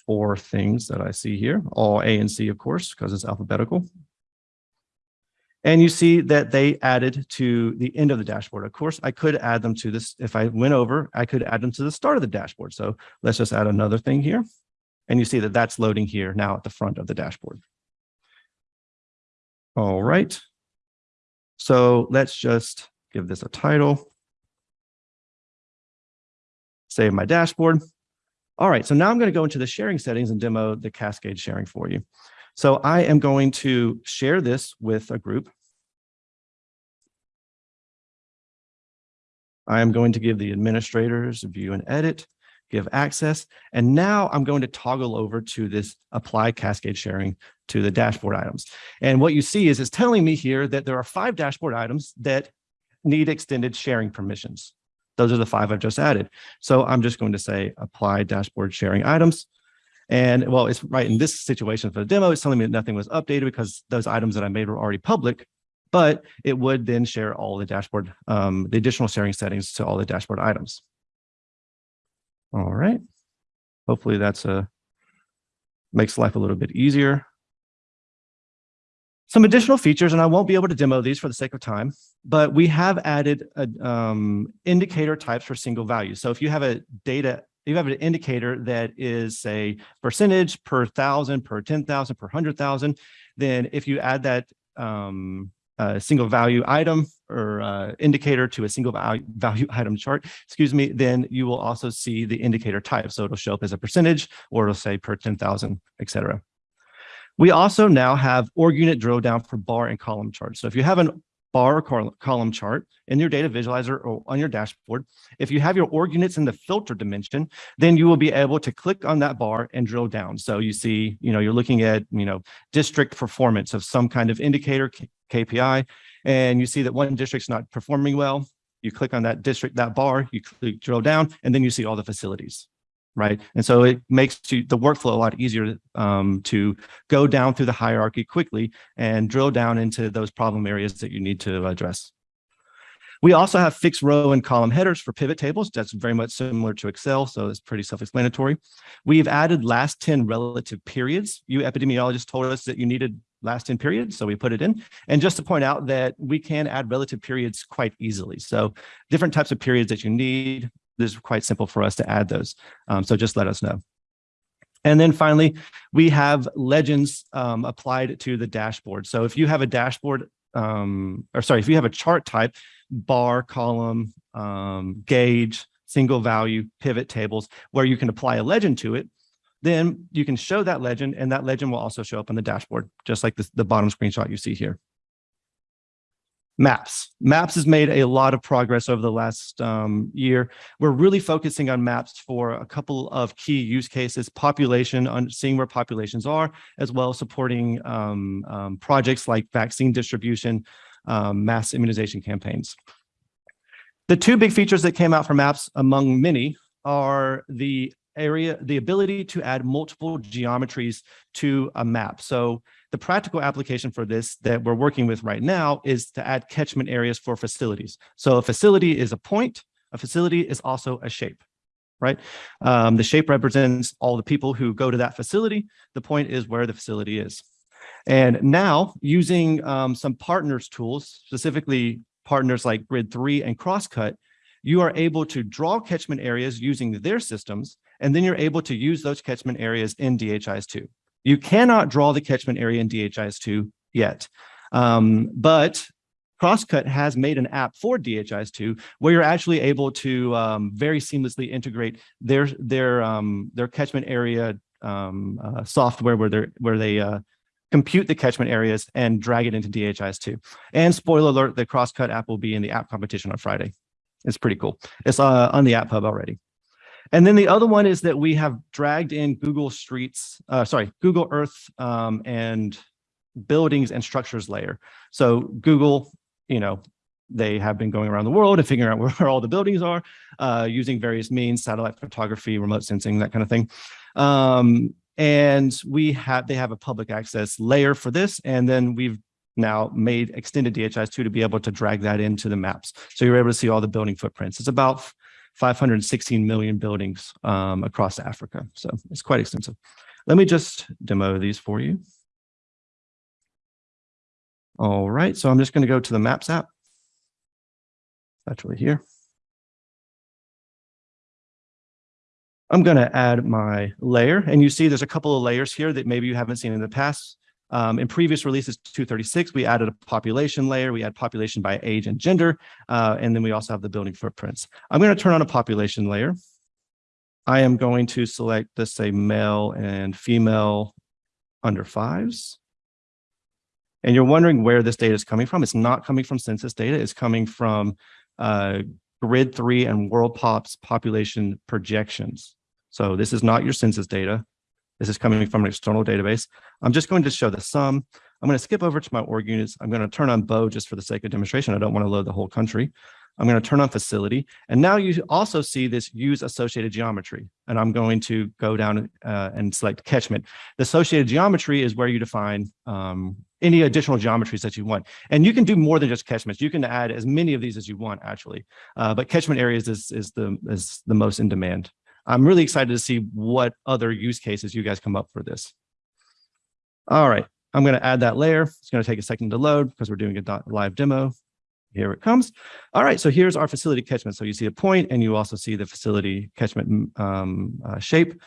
four things that I see here, all ANC, of course, because it's alphabetical. And you see that they added to the end of the dashboard. Of course, I could add them to this. If I went over, I could add them to the start of the dashboard. So let's just add another thing here. And you see that that's loading here now at the front of the dashboard. All right. So let's just give this a title. Save my dashboard. All right, so now I'm going to go into the sharing settings and demo the cascade sharing for you. So I am going to share this with a group. I am going to give the administrators view and edit, give access, and now I'm going to toggle over to this apply cascade sharing to the dashboard items. And what you see is it's telling me here that there are five dashboard items that need extended sharing permissions. Those are the five I've just added. So I'm just going to say apply dashboard sharing items. And well, it's right in this situation for the demo, it's telling me that nothing was updated because those items that I made were already public, but it would then share all the dashboard, um, the additional sharing settings to all the dashboard items. All right. Hopefully that's a makes life a little bit easier. Some additional features, and I won't be able to demo these for the sake of time, but we have added a, um, indicator types for single values. So if you have a data, you have an indicator that is say percentage per thousand, per 10,000, per 100,000, then if you add that um, uh, single value item or uh, indicator to a single value, value item chart, excuse me, then you will also see the indicator type. So it'll show up as a percentage or it'll say per 10,000, et cetera. We also now have org unit drill down for bar and column charts. So if you have an bar or col column chart in your data visualizer or on your dashboard, if you have your org units in the filter dimension, then you will be able to click on that bar and drill down. So you see, you know, you're looking at, you know, district performance of some kind of indicator KPI, and you see that one district's not performing well. You click on that district, that bar, you click drill down, and then you see all the facilities right? And so it makes you, the workflow a lot easier um, to go down through the hierarchy quickly and drill down into those problem areas that you need to address. We also have fixed row and column headers for pivot tables. That's very much similar to Excel, so it's pretty self-explanatory. We've added last 10 relative periods. You epidemiologists told us that you needed last 10 periods, so we put it in. And just to point out that we can add relative periods quite easily. So different types of periods that you need, is quite simple for us to add those. Um, so just let us know. And then finally, we have legends um, applied to the dashboard. So if you have a dashboard, um, or sorry, if you have a chart type, bar, column, um, gauge, single value, pivot tables, where you can apply a legend to it, then you can show that legend and that legend will also show up on the dashboard, just like the bottom screenshot you see here. Maps. Maps has made a lot of progress over the last um, year. We're really focusing on maps for a couple of key use cases, population, on seeing where populations are, as well as supporting um, um, projects like vaccine distribution, um, mass immunization campaigns. The two big features that came out for maps among many are the area, the ability to add multiple geometries to a map. So the practical application for this that we're working with right now is to add catchment areas for facilities. So a facility is a point, a facility is also a shape, right? Um, the shape represents all the people who go to that facility. The point is where the facility is. And now using um, some partners tools, specifically partners like Grid3 and Crosscut, you are able to draw catchment areas using their systems, and then you're able to use those catchment areas in DHIS2. You cannot draw the catchment area in DHIS2 yet, um, but Crosscut has made an app for DHIS2 where you're actually able to um, very seamlessly integrate their their um, their catchment area um, uh, software where they where they uh, compute the catchment areas and drag it into DHIS2. And spoiler alert, the Crosscut app will be in the app competition on Friday. It's pretty cool. It's uh, on the App Hub already. And then the other one is that we have dragged in Google Streets, uh, sorry, Google Earth um, and buildings and structures layer. So Google, you know, they have been going around the world and figuring out where all the buildings are uh, using various means, satellite photography, remote sensing, that kind of thing. Um, and we have, they have a public access layer for this. And then we've now made extended DHIS2 to be able to drag that into the maps. So you're able to see all the building footprints. It's about 516 million buildings um, across Africa. So it's quite extensive. Let me just demo these for you. All right, so I'm just going to go to the Maps app. Actually here. I'm going to add my layer, and you see there's a couple of layers here that maybe you haven't seen in the past. Um, in previous releases 236, we added a population layer. We add population by age and gender, uh, and then we also have the building footprints. I'm going to turn on a population layer. I am going to select, let's say, male and female under fives. And you're wondering where this data is coming from. It's not coming from census data. It's coming from uh, Grid 3 and WorldPop's population projections. So this is not your census data. This is coming from an external database. I'm just going to show the sum. I'm going to skip over to my org units. I'm going to turn on Bo just for the sake of demonstration. I don't want to load the whole country. I'm going to turn on facility. And now you also see this use associated geometry. And I'm going to go down uh, and select catchment. The associated geometry is where you define um, any additional geometries that you want. And you can do more than just catchments. You can add as many of these as you want, actually. Uh, but catchment areas is, is, the, is the most in demand. I'm really excited to see what other use cases you guys come up for this. All right, I'm going to add that layer. It's going to take a second to load because we're doing a live demo. Here it comes. All right, so here's our facility catchment. So you see a point and you also see the facility catchment um, uh, shape.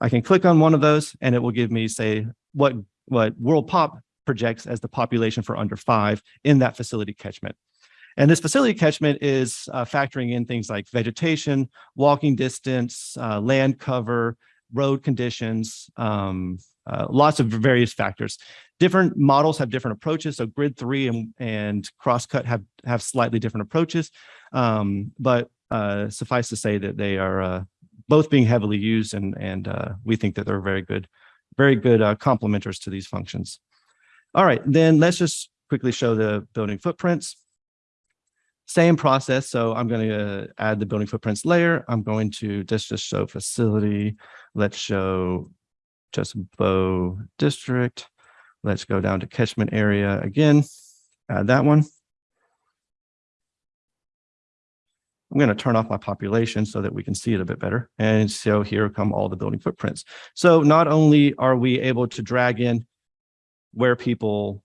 I can click on one of those and it will give me say what, what WorldPop projects as the population for under five in that facility catchment. And this facility catchment is uh, factoring in things like vegetation, walking distance, uh, land cover, road conditions, um, uh, lots of various factors. Different models have different approaches. So grid three and, and crosscut have, have slightly different approaches. Um, but uh, suffice to say that they are uh, both being heavily used and, and uh, we think that they're very good, very good uh, complementers to these functions. All right, then let's just quickly show the building footprints. Same process. So I'm going to uh, add the building footprints layer. I'm going to just, just show facility. Let's show just Bo district. Let's go down to catchment area again. Add that one. I'm going to turn off my population so that we can see it a bit better. And so here come all the building footprints. So not only are we able to drag in where people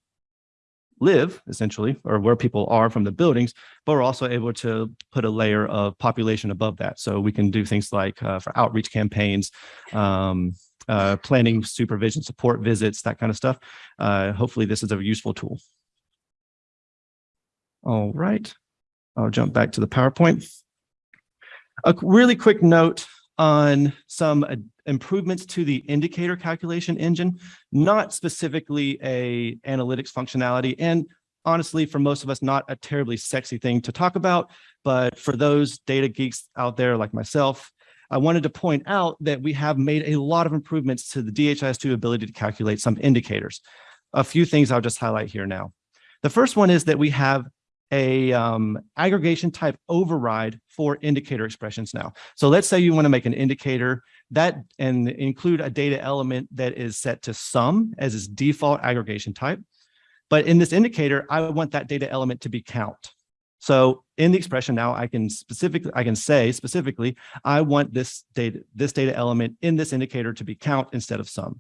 live essentially or where people are from the buildings but we're also able to put a layer of population above that. So we can do things like uh, for outreach campaigns um, uh, planning supervision support visits that kind of stuff. Uh, hopefully this is a useful tool. All right. I'll jump back to the powerpoint. A really quick note on some uh, improvements to the indicator calculation engine, not specifically a analytics functionality. And honestly, for most of us, not a terribly sexy thing to talk about. But for those data geeks out there like myself, I wanted to point out that we have made a lot of improvements to the DHIS2 ability to calculate some indicators. A few things I'll just highlight here now. The first one is that we have a um, aggregation type override for indicator expressions now. So let's say you want to make an indicator that and include a data element that is set to sum as its default aggregation type. But in this indicator, I want that data element to be count. So in the expression now, I can specifically, I can say specifically, I want this data, this data element in this indicator to be count instead of sum.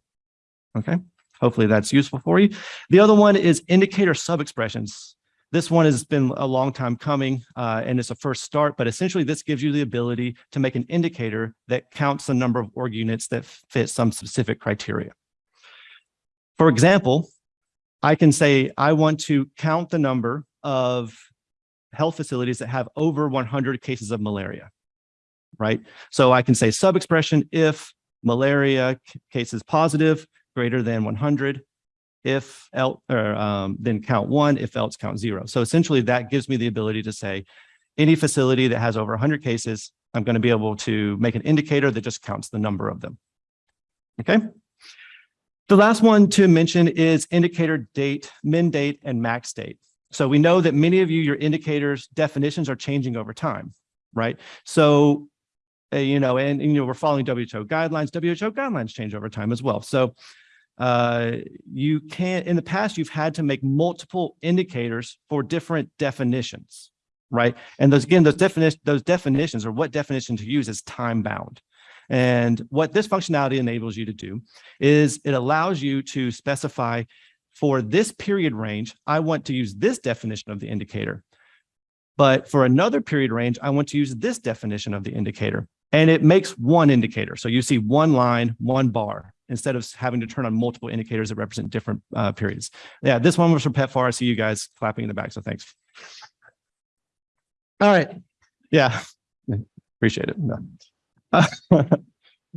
Okay, hopefully that's useful for you. The other one is indicator sub-expressions. This one has been a long time coming uh, and it's a first start, but essentially this gives you the ability to make an indicator that counts the number of org units that fit some specific criteria. For example, I can say I want to count the number of health facilities that have over 100 cases of malaria, right? So I can say sub-expression if malaria cases positive greater than 100, if else, or um, then count one, if else count zero. So essentially that gives me the ability to say any facility that has over 100 cases, I'm going to be able to make an indicator that just counts the number of them. Okay. The last one to mention is indicator date, min date, and max date. So we know that many of you, your indicators definitions are changing over time, right? So, uh, you know, and, and, you know, we're following WHO guidelines. WHO guidelines change over time as well. So uh, you can't, in the past, you've had to make multiple indicators for different definitions, right? And those, again, those definitions, those definitions or what definition to use is time bound. And what this functionality enables you to do is it allows you to specify for this period range, I want to use this definition of the indicator. But for another period range, I want to use this definition of the indicator. And it makes one indicator. So you see one line, one bar instead of having to turn on multiple indicators that represent different uh, periods. Yeah, this one was from PEPFAR. I see you guys clapping in the back, so thanks. All right. Yeah, appreciate it. Uh,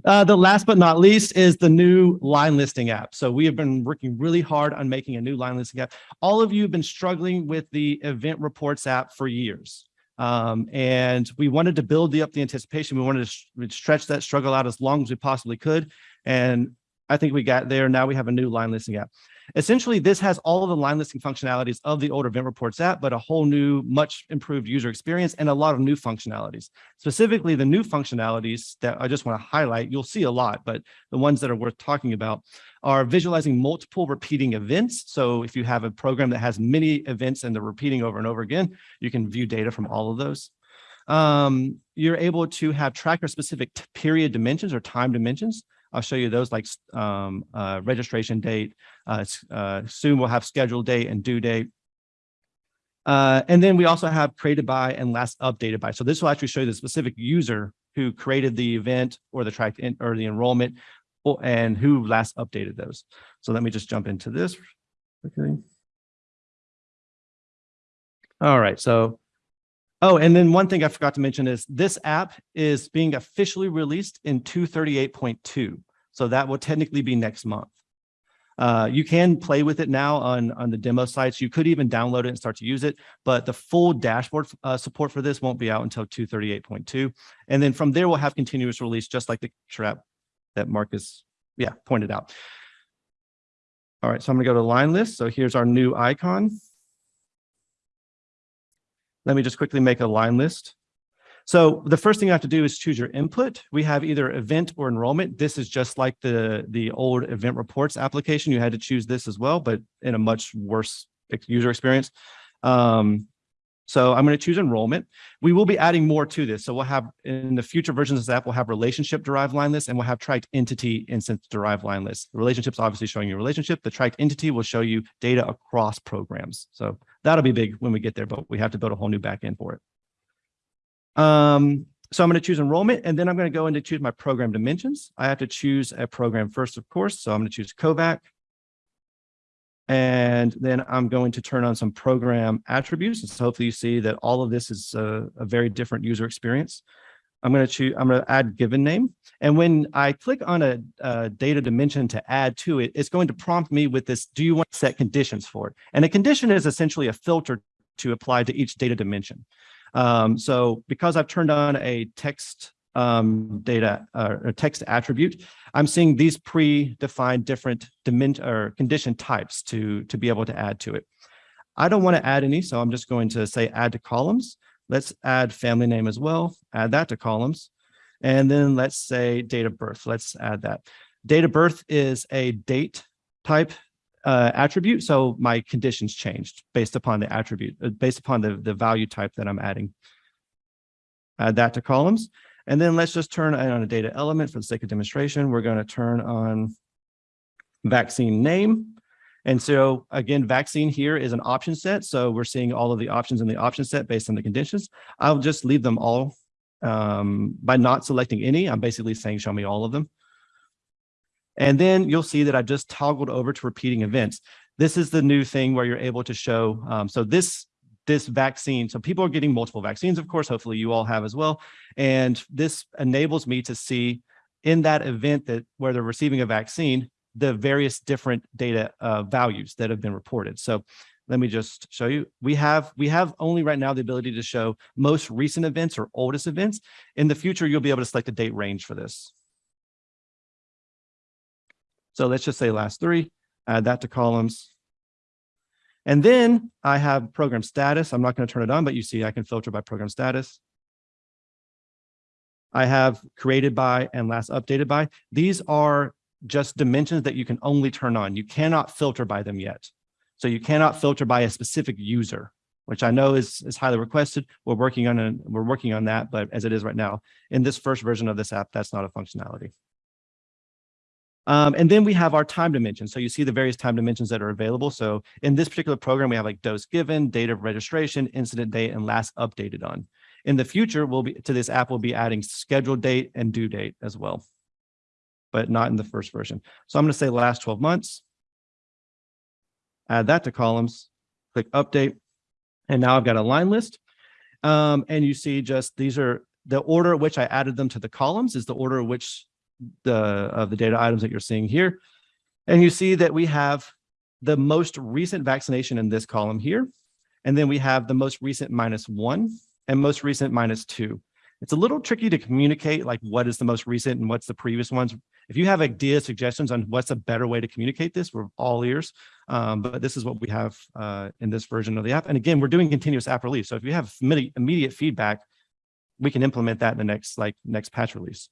uh, the last but not least is the new line listing app. So we have been working really hard on making a new line listing app. All of you have been struggling with the event reports app for years. Um, and we wanted to build the up the anticipation. We wanted to stretch that struggle out as long as we possibly could. And I think we got there. Now we have a new line listing app. Essentially, this has all of the line listing functionalities of the older event reports app, but a whole new, much improved user experience and a lot of new functionalities. Specifically, the new functionalities that I just want to highlight, you'll see a lot, but the ones that are worth talking about are visualizing multiple repeating events. So if you have a program that has many events and they're repeating over and over again, you can view data from all of those. Um, you're able to have tracker specific period dimensions or time dimensions. I'll show you those like um, uh, registration date. Uh, uh, soon we'll have scheduled date and due date. Uh, and then we also have created by and last updated by. So this will actually show you the specific user who created the event or the track or the enrollment and who last updated those. So let me just jump into this. Okay. All right, so Oh, and then one thing I forgot to mention is this app is being officially released in 238.2. So that will technically be next month. Uh, you can play with it now on, on the demo sites. You could even download it and start to use it, but the full dashboard uh, support for this won't be out until 238.2. And then from there, we'll have continuous release, just like the trap that Marcus, yeah, pointed out. All right, so I'm gonna go to line list. So here's our new icon. Let me just quickly make a line list. So the first thing you have to do is choose your input. We have either event or enrollment. This is just like the, the old event reports application. You had to choose this as well, but in a much worse user experience. Um, so I'm going to choose enrollment. We will be adding more to this. So we'll have in the future versions of this app, we'll have relationship derived line list and we'll have tracked entity instance derived line list. The relationship's obviously showing you relationship. The tracked entity will show you data across programs. So that'll be big when we get there, but we have to build a whole new backend for it. Um, so I'm going to choose enrollment and then I'm going to go into choose my program dimensions. I have to choose a program first, of course. So I'm going to choose COVAC. And then I'm going to turn on some program attributes. And so hopefully you see that all of this is a, a very different user experience. I'm going to choose, I'm going to add given name. And when I click on a, a, data dimension to add to it, it's going to prompt me with this, do you want to set conditions for it? And a condition is essentially a filter to apply to each data dimension. Um, so because I've turned on a text um, data uh, or text attribute, I'm seeing these predefined different dimension or condition types to, to be able to add to it. I don't want to add any, so I'm just going to say add to columns. Let's add family name as well, add that to columns. And then let's say date of birth. Let's add that. Date of birth is a date type uh, attribute. So my conditions changed based upon the attribute, uh, based upon the, the value type that I'm adding. Add that to columns. And then let's just turn on a data element for the sake of demonstration. We're going to turn on vaccine name. And so again, vaccine here is an option set. So we're seeing all of the options in the option set based on the conditions. I'll just leave them all um, by not selecting any. I'm basically saying, show me all of them. And then you'll see that I just toggled over to repeating events. This is the new thing where you're able to show. Um, so this this vaccine. So people are getting multiple vaccines, of course, hopefully you all have as well. And this enables me to see in that event that where they're receiving a vaccine, the various different data uh, values that have been reported. So let me just show you. We have we have only right now the ability to show most recent events or oldest events. In the future, you'll be able to select a date range for this. So let's just say last three, add that to columns. And then I have program status. I'm not going to turn it on, but you see I can filter by program status. I have created by and last updated by. These are just dimensions that you can only turn on. You cannot filter by them yet. So you cannot filter by a specific user, which I know is, is highly requested. We're working on a, we're working on that, but as it is right now, in this first version of this app, that's not a functionality. Um, and then we have our time dimension. So you see the various time dimensions that are available. So in this particular program, we have like dose given, date of registration, incident date, and last updated on. In the future, we'll be to this app, we'll be adding scheduled date and due date as well, but not in the first version. So I'm going to say last 12 months, add that to columns, click update, and now I've got a line list. Um, and you see just these are the order at which I added them to the columns is the order at which the of the data items that you're seeing here. And you see that we have the most recent vaccination in this column here. And then we have the most recent minus one and most recent minus two. It's a little tricky to communicate like what is the most recent and what's the previous ones. If you have ideas, suggestions on what's a better way to communicate this, we're all ears. Um, but this is what we have uh, in this version of the app. And again, we're doing continuous app release. So if you have immediate, feedback, we can implement that in the next like next patch release.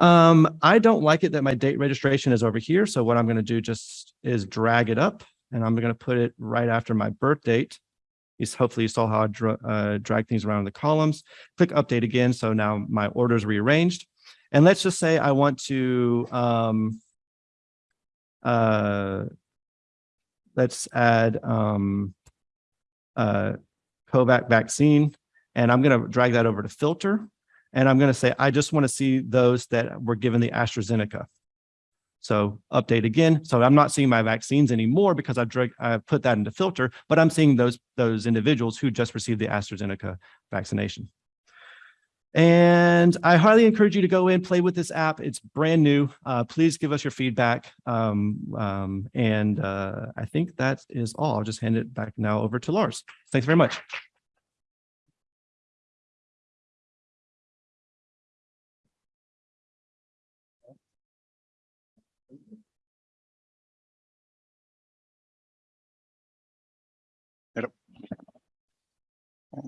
Um, I don't like it that my date registration is over here. So what I'm going to do just is drag it up and I'm going to put it right after my birth date. Is hopefully you saw how I dra uh, drag things around in the columns. Click update again. So now my order is rearranged. And let's just say I want to um, uh, let's add um, uh, COVAC vaccine, and I'm going to drag that over to filter. And I'm going to say, I just want to see those that were given the AstraZeneca. So update again. So I'm not seeing my vaccines anymore because I've, I've put that into filter, but I'm seeing those, those individuals who just received the AstraZeneca vaccination. And I highly encourage you to go in, play with this app. It's brand new. Uh, please give us your feedback. Um, um, and uh, I think that is all. I'll just hand it back now over to Lars. Thanks very much.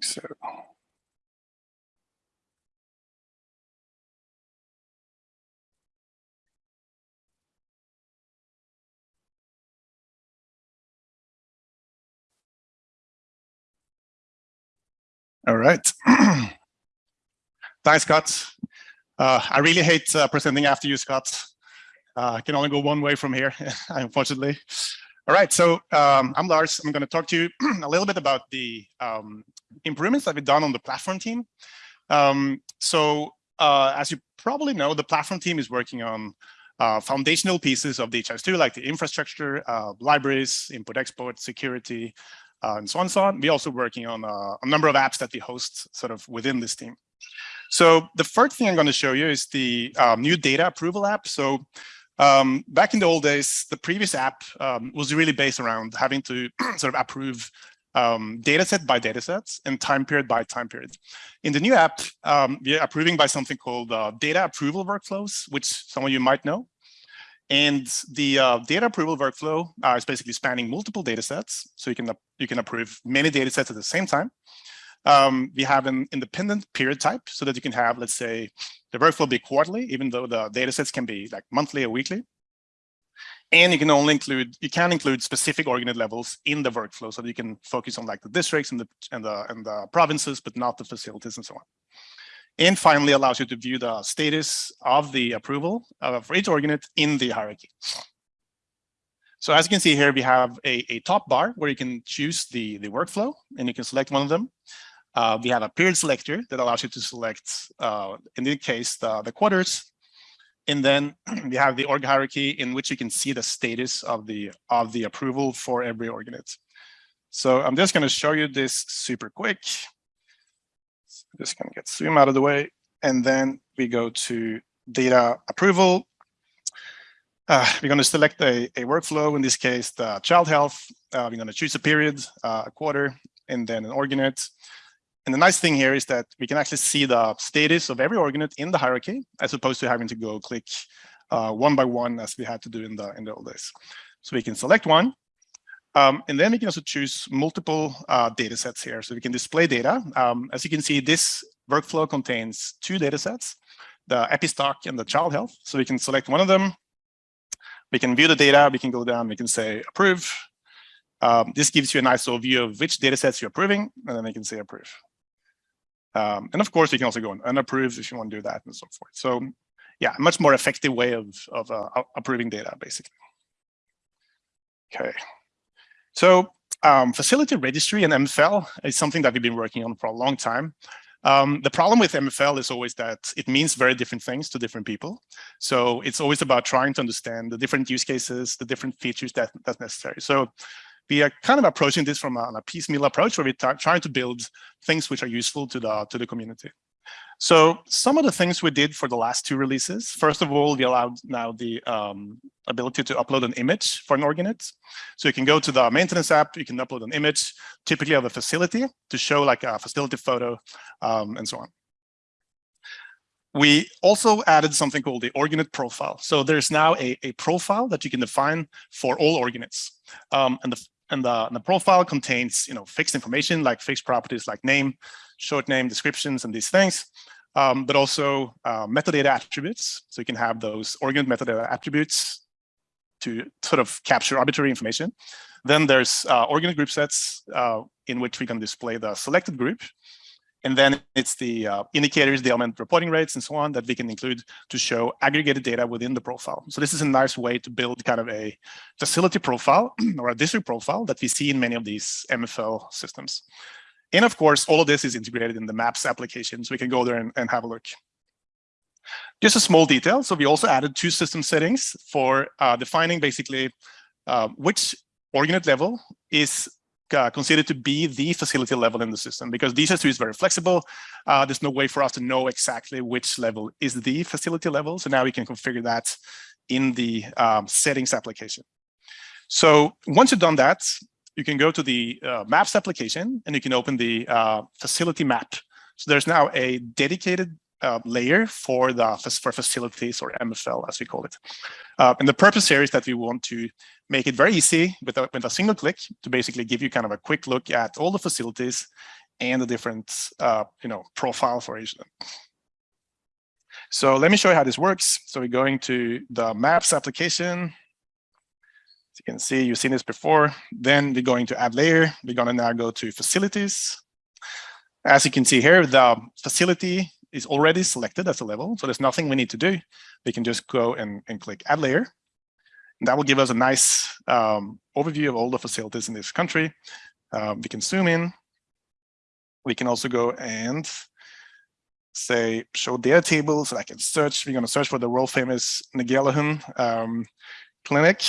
so. All right. Thanks, Scott. Uh, I really hate uh, presenting after you, Scott. Uh, I can only go one way from here, unfortunately. All right, so um, I'm Lars. I'm going to talk to you a little bit about the um, improvements that we've done on the platform team. Um, so uh, as you probably know, the platform team is working on uh, foundational pieces of DHIS2, like the infrastructure, uh, libraries, import export, security, uh, and so on and so on. We're also working on uh, a number of apps that we host sort of within this team. So the first thing I'm going to show you is the um, new data approval app. So um, back in the old days, the previous app um, was really based around having to sort of approve um, data set by data sets and time period by time period. In the new app, um, we're approving by something called uh, data approval workflows, which some of you might know. And the uh, data approval workflow uh, is basically spanning multiple data sets. So you can, you can approve many data sets at the same time. Um, we have an independent period type so that you can have, let's say, the workflow be quarterly, even though the data sets can be like monthly or weekly. And you can only include, you can include specific org unit levels in the workflow so that you can focus on like the districts and the, and the, and the provinces, but not the facilities and so on. And finally allows you to view the status of the approval for each org unit in the hierarchy. So as you can see here, we have a, a top bar where you can choose the, the workflow and you can select one of them. Uh, we have a period selector that allows you to select, uh, in this case, the, the quarters and then we have the org hierarchy in which you can see the status of the of the approval for every org unit. So I'm just going to show you this super quick. I'm just going to get zoom out of the way. And then we go to data approval. Uh, we're going to select a, a workflow, in this case, the child health. Uh, we're going to choose a period, uh, a quarter, and then an org unit. And the nice thing here is that we can actually see the status of every org unit in the hierarchy, as opposed to having to go click uh, one by one as we had to do in the in the old days. So we can select one, um, and then we can also choose multiple uh, data sets here. So we can display data. Um, as you can see, this workflow contains two data sets, the epistock and the child health. So we can select one of them. We can view the data. We can go down. We can say approve. Um, this gives you a nice overview of which data sets you're approving, and then we can say approve. Um, and of course, you can also go on unapprove if you want to do that and so forth. So yeah, much more effective way of, of uh, approving data, basically. Okay. So um, facility registry and MFL is something that we've been working on for a long time. Um, the problem with MFL is always that it means very different things to different people. So it's always about trying to understand the different use cases, the different features that that's necessary. So we are kind of approaching this from a, a piecemeal approach where we're trying to build things which are useful to the to the community. So some of the things we did for the last two releases, first of all, we allowed now the um, ability to upload an image for an org unit. So you can go to the maintenance app, you can upload an image, typically of a facility to show like a facility photo um, and so on. we also added something called the org unit profile. So there's now a, a profile that you can define for all org units. Um, and the and the, the profile contains you know fixed information like fixed properties like name, short name, descriptions, and these things. Um, but also uh, metadata attributes. So you can have those org unit metadata attributes to sort of capture arbitrary information. Then there's uh, group sets uh, in which we can display the selected group. And then it's the uh, indicators, the element reporting rates, and so on that we can include to show aggregated data within the profile. So this is a nice way to build kind of a facility profile or a district profile that we see in many of these MFL systems. And of course, all of this is integrated in the Maps application, so we can go there and, and have a look. Just a small detail. So we also added two system settings for uh, defining basically uh, which org unit level is uh, considered to be the facility level in the system because DHIS2 is very flexible. Uh, there's no way for us to know exactly which level is the facility level. So now we can configure that in the um, settings application. So once you've done that, you can go to the uh, maps application and you can open the uh, facility map. So there's now a dedicated uh, layer for the for facilities or MFL as we call it. Uh, and the purpose here is that we want to make it very easy with a, with a single click to basically give you kind of a quick look at all the facilities and the different uh, you know profile for each of them. So let me show you how this works. So we're going to the maps application. As you can see, you've seen this before. Then we're going to add layer. We're going to now go to facilities. As you can see here, the facility is already selected as a level. So there's nothing we need to do. We can just go and, and click add layer. And that will give us a nice um, overview of all the facilities in this country. Um, we can zoom in. We can also go and say show data tables. So I can search. We're going to search for the world famous Ngelehun um, clinic.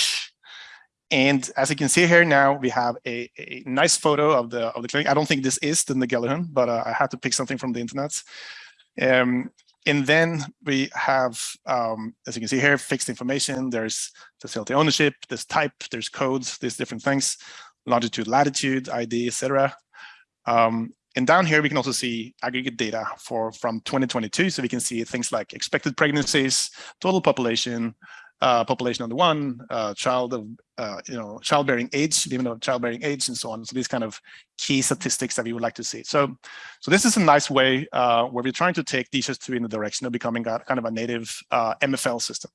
And as you can see here now, we have a, a, nice photo of the of the clinic. I don't think this is the Ngelehun, but uh, I had to pick something from the internet. Um, and then we have, um, as you can see here, fixed information. There's facility ownership, there's type, there's codes, there's different things, longitude, latitude, ID, etc. Um, and down here, we can also see aggregate data for from 2022. So we can see things like expected pregnancies, total population, uh, population on the one, uh, child of, uh, you know, childbearing age, even though childbearing age and so on. So these kind of key statistics that we would like to see. So, so this is a nice way uh, where we're trying to take DHIS2 in the direction of becoming a, kind of a native uh, MFL system.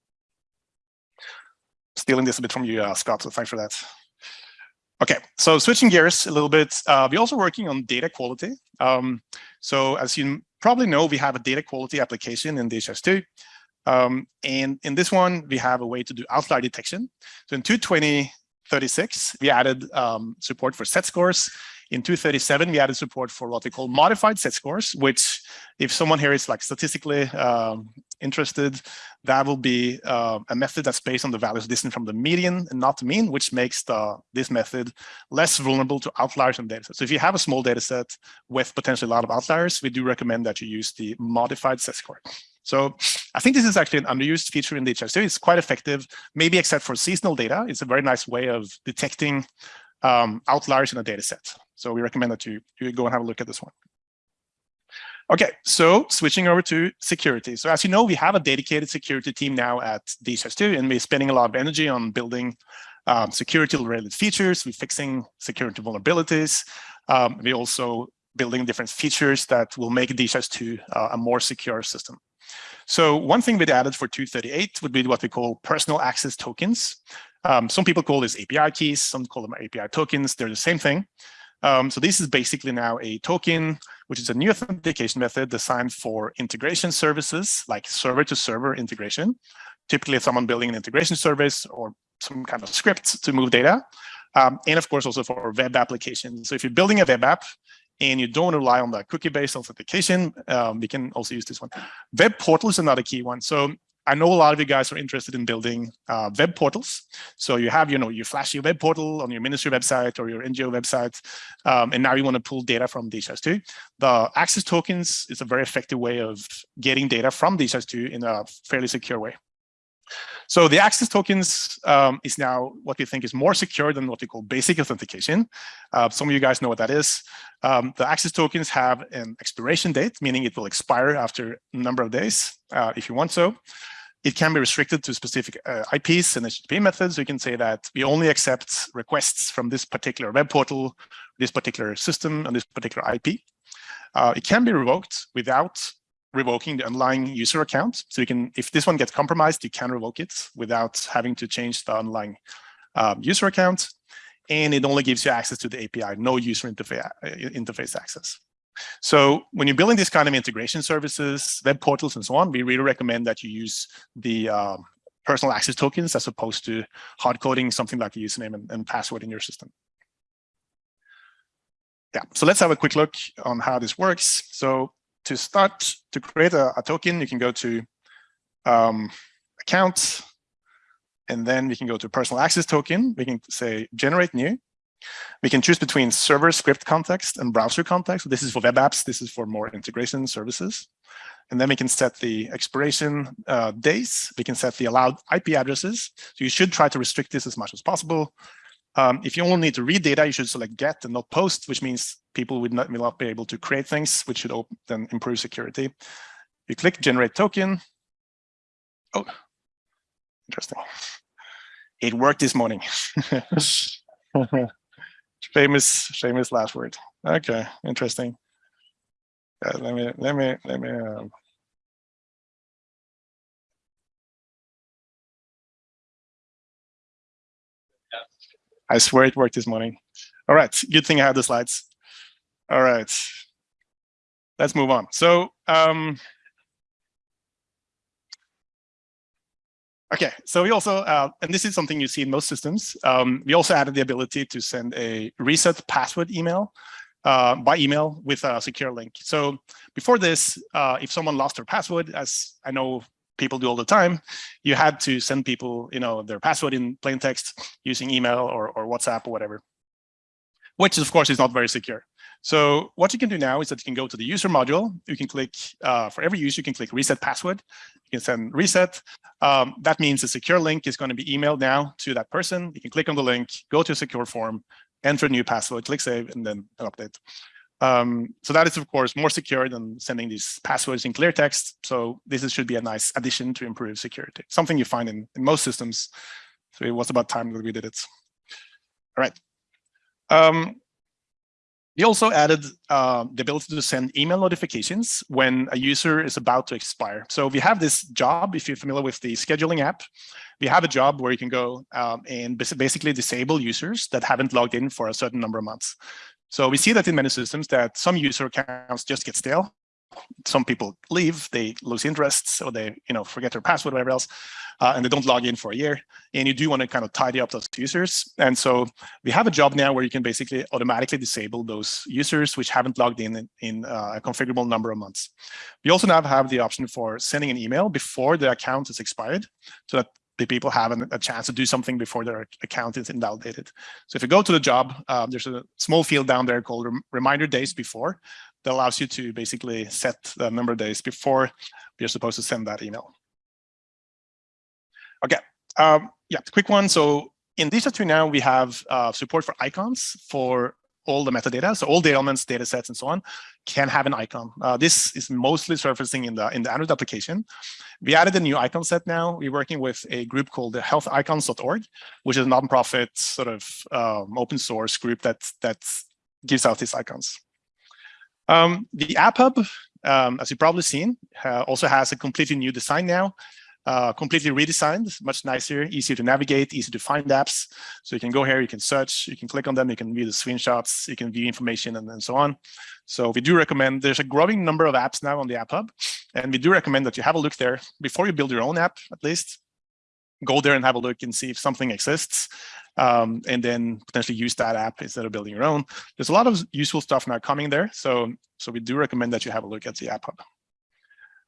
Stealing this a bit from you, uh, Scott, so thanks for that. Okay, so switching gears a little bit, we're also working on data quality. Um, so as you probably know, we have a data quality application in DHIS2. Um, and in this one, we have a way to do outlier detection. So in 22036, we added um, support for z-scores. In 237, we added support for what we call modified z-scores, which if someone here is like statistically um, interested, that will be uh, a method that's based on the values distant from the median and not the mean, which makes the, this method less vulnerable to outliers in data. So if you have a small data set with potentially a lot of outliers, we do recommend that you use the modified z-score. So I think this is actually an underused feature in DHIS2. It's quite effective, maybe except for seasonal data. It's a very nice way of detecting um, outliers in a data set. So we recommend that you, you go and have a look at this one. Okay, so switching over to security. So as you know, we have a dedicated security team now at DHIS2, and we're spending a lot of energy on building um, security-related features. We're fixing security vulnerabilities. Um, we're also building different features that will make DHIS2 uh, a more secure system. So one thing we added for 238 would be what we call personal access tokens. Um, some people call this API keys, some call them API tokens. They're the same thing. Um, so this is basically now a token, which is a new authentication method designed for integration services like server to server integration. Typically, if someone building an integration service or some kind of script to move data. Um, and of course, also for web applications. So if you're building a web app, and you don't rely on the cookie-based authentication, um, we can also use this one. Web portal is another key one. So I know a lot of you guys are interested in building uh, web portals. So you have, you know, you flash your web portal on your ministry website or your NGO website, um, and now you want to pull data from DHIS2. The access tokens is a very effective way of getting data from DHIS2 in a fairly secure way. So the access tokens um, is now what we think is more secure than what we call basic authentication. Uh, some of you guys know what that is. Um, the access tokens have an expiration date, meaning it will expire after a number of days uh, if you want so. It can be restricted to specific uh, IPs and HTTP methods. We can say that we only accept requests from this particular web portal, this particular system, and this particular IP. Uh, it can be revoked without revoking the underlying user account. So you can, if this one gets compromised, you can revoke it without having to change the underlying um, user account. And it only gives you access to the API, no user interface, uh, interface access. So when you're building these kind of integration services, web portals, and so on, we really recommend that you use the uh, personal access tokens as opposed to hard coding something like a username and, and password in your system. Yeah, so let's have a quick look on how this works. So to start to create a, a token, you can go to um, account, and then we can go to personal access token. We can say generate new. We can choose between server script context and browser context. This is for web apps. This is for more integration services. And then we can set the expiration uh, days. We can set the allowed IP addresses. So you should try to restrict this as much as possible. Um, if you only need to read data, you should select get and not post, which means people would not, will not be able to create things, which should then improve security. You click generate token. Oh, interesting. It worked this morning. famous, famous last word. Okay, interesting. Uh, let me, let me, let me. Um, I swear it worked this morning. All right, good thing I had the slides. All right, let's move on. So, um, okay, so we also, uh, and this is something you see in most systems, um, we also added the ability to send a reset password email uh, by email with a secure link. So before this, uh, if someone lost their password, as I know people do all the time, you had to send people, you know, their password in plain text using email or, or WhatsApp or whatever, which of course is not very secure. So what you can do now is that you can go to the user module. You can click, uh, for every user, you can click reset password. You can send reset. Um, that means a secure link is going to be emailed now to that person. You can click on the link, go to a secure form, enter a new password, click save, and then an update. Um, so that is, of course, more secure than sending these passwords in clear text. So this is, should be a nice addition to improve security, something you find in, in most systems. So it was about time that we did it. All right. Um, we also added uh, the ability to send email notifications when a user is about to expire. So we have this job, if you're familiar with the scheduling app, we have a job where you can go um, and basically disable users that haven't logged in for a certain number of months. So we see that in many systems that some user accounts just get stale. Some people leave, they lose interest, or they you know forget their password, whatever else, uh, and they don't log in for a year. And you do want to kind of tidy up those users. And so we have a job now where you can basically automatically disable those users which haven't logged in in uh, a configurable number of months. We also now have the option for sending an email before the account is expired, so that the people have an, a chance to do something before their account is invalidated. So if you go to the job, um, there's a small field down there called rem reminder days before that allows you to basically set the number of days before you're supposed to send that email. Okay, um, yeah, quick one. So in DHIS2 now we have uh, support for icons for all the metadata. So all the elements, data sets, and so on can have an icon. Uh, this is mostly surfacing in the in the Android application. We added a new icon set now. We're working with a group called the healthicons.org, which is a nonprofit sort of um, open source group that that gives out these icons. Um, the App Hub, um, as you've probably seen, uh, also has a completely new design now uh, completely redesigned, much nicer, easier to navigate, easy to find apps. So you can go here, you can search, you can click on them, you can view the screenshots, you can view information and, and so on. So we do recommend, there's a growing number of apps now on the App Hub, and we do recommend that you have a look there before you build your own app, at least. Go there and have a look and see if something exists, um, and then potentially use that app instead of building your own. There's a lot of useful stuff now coming there, so, so we do recommend that you have a look at the App Hub.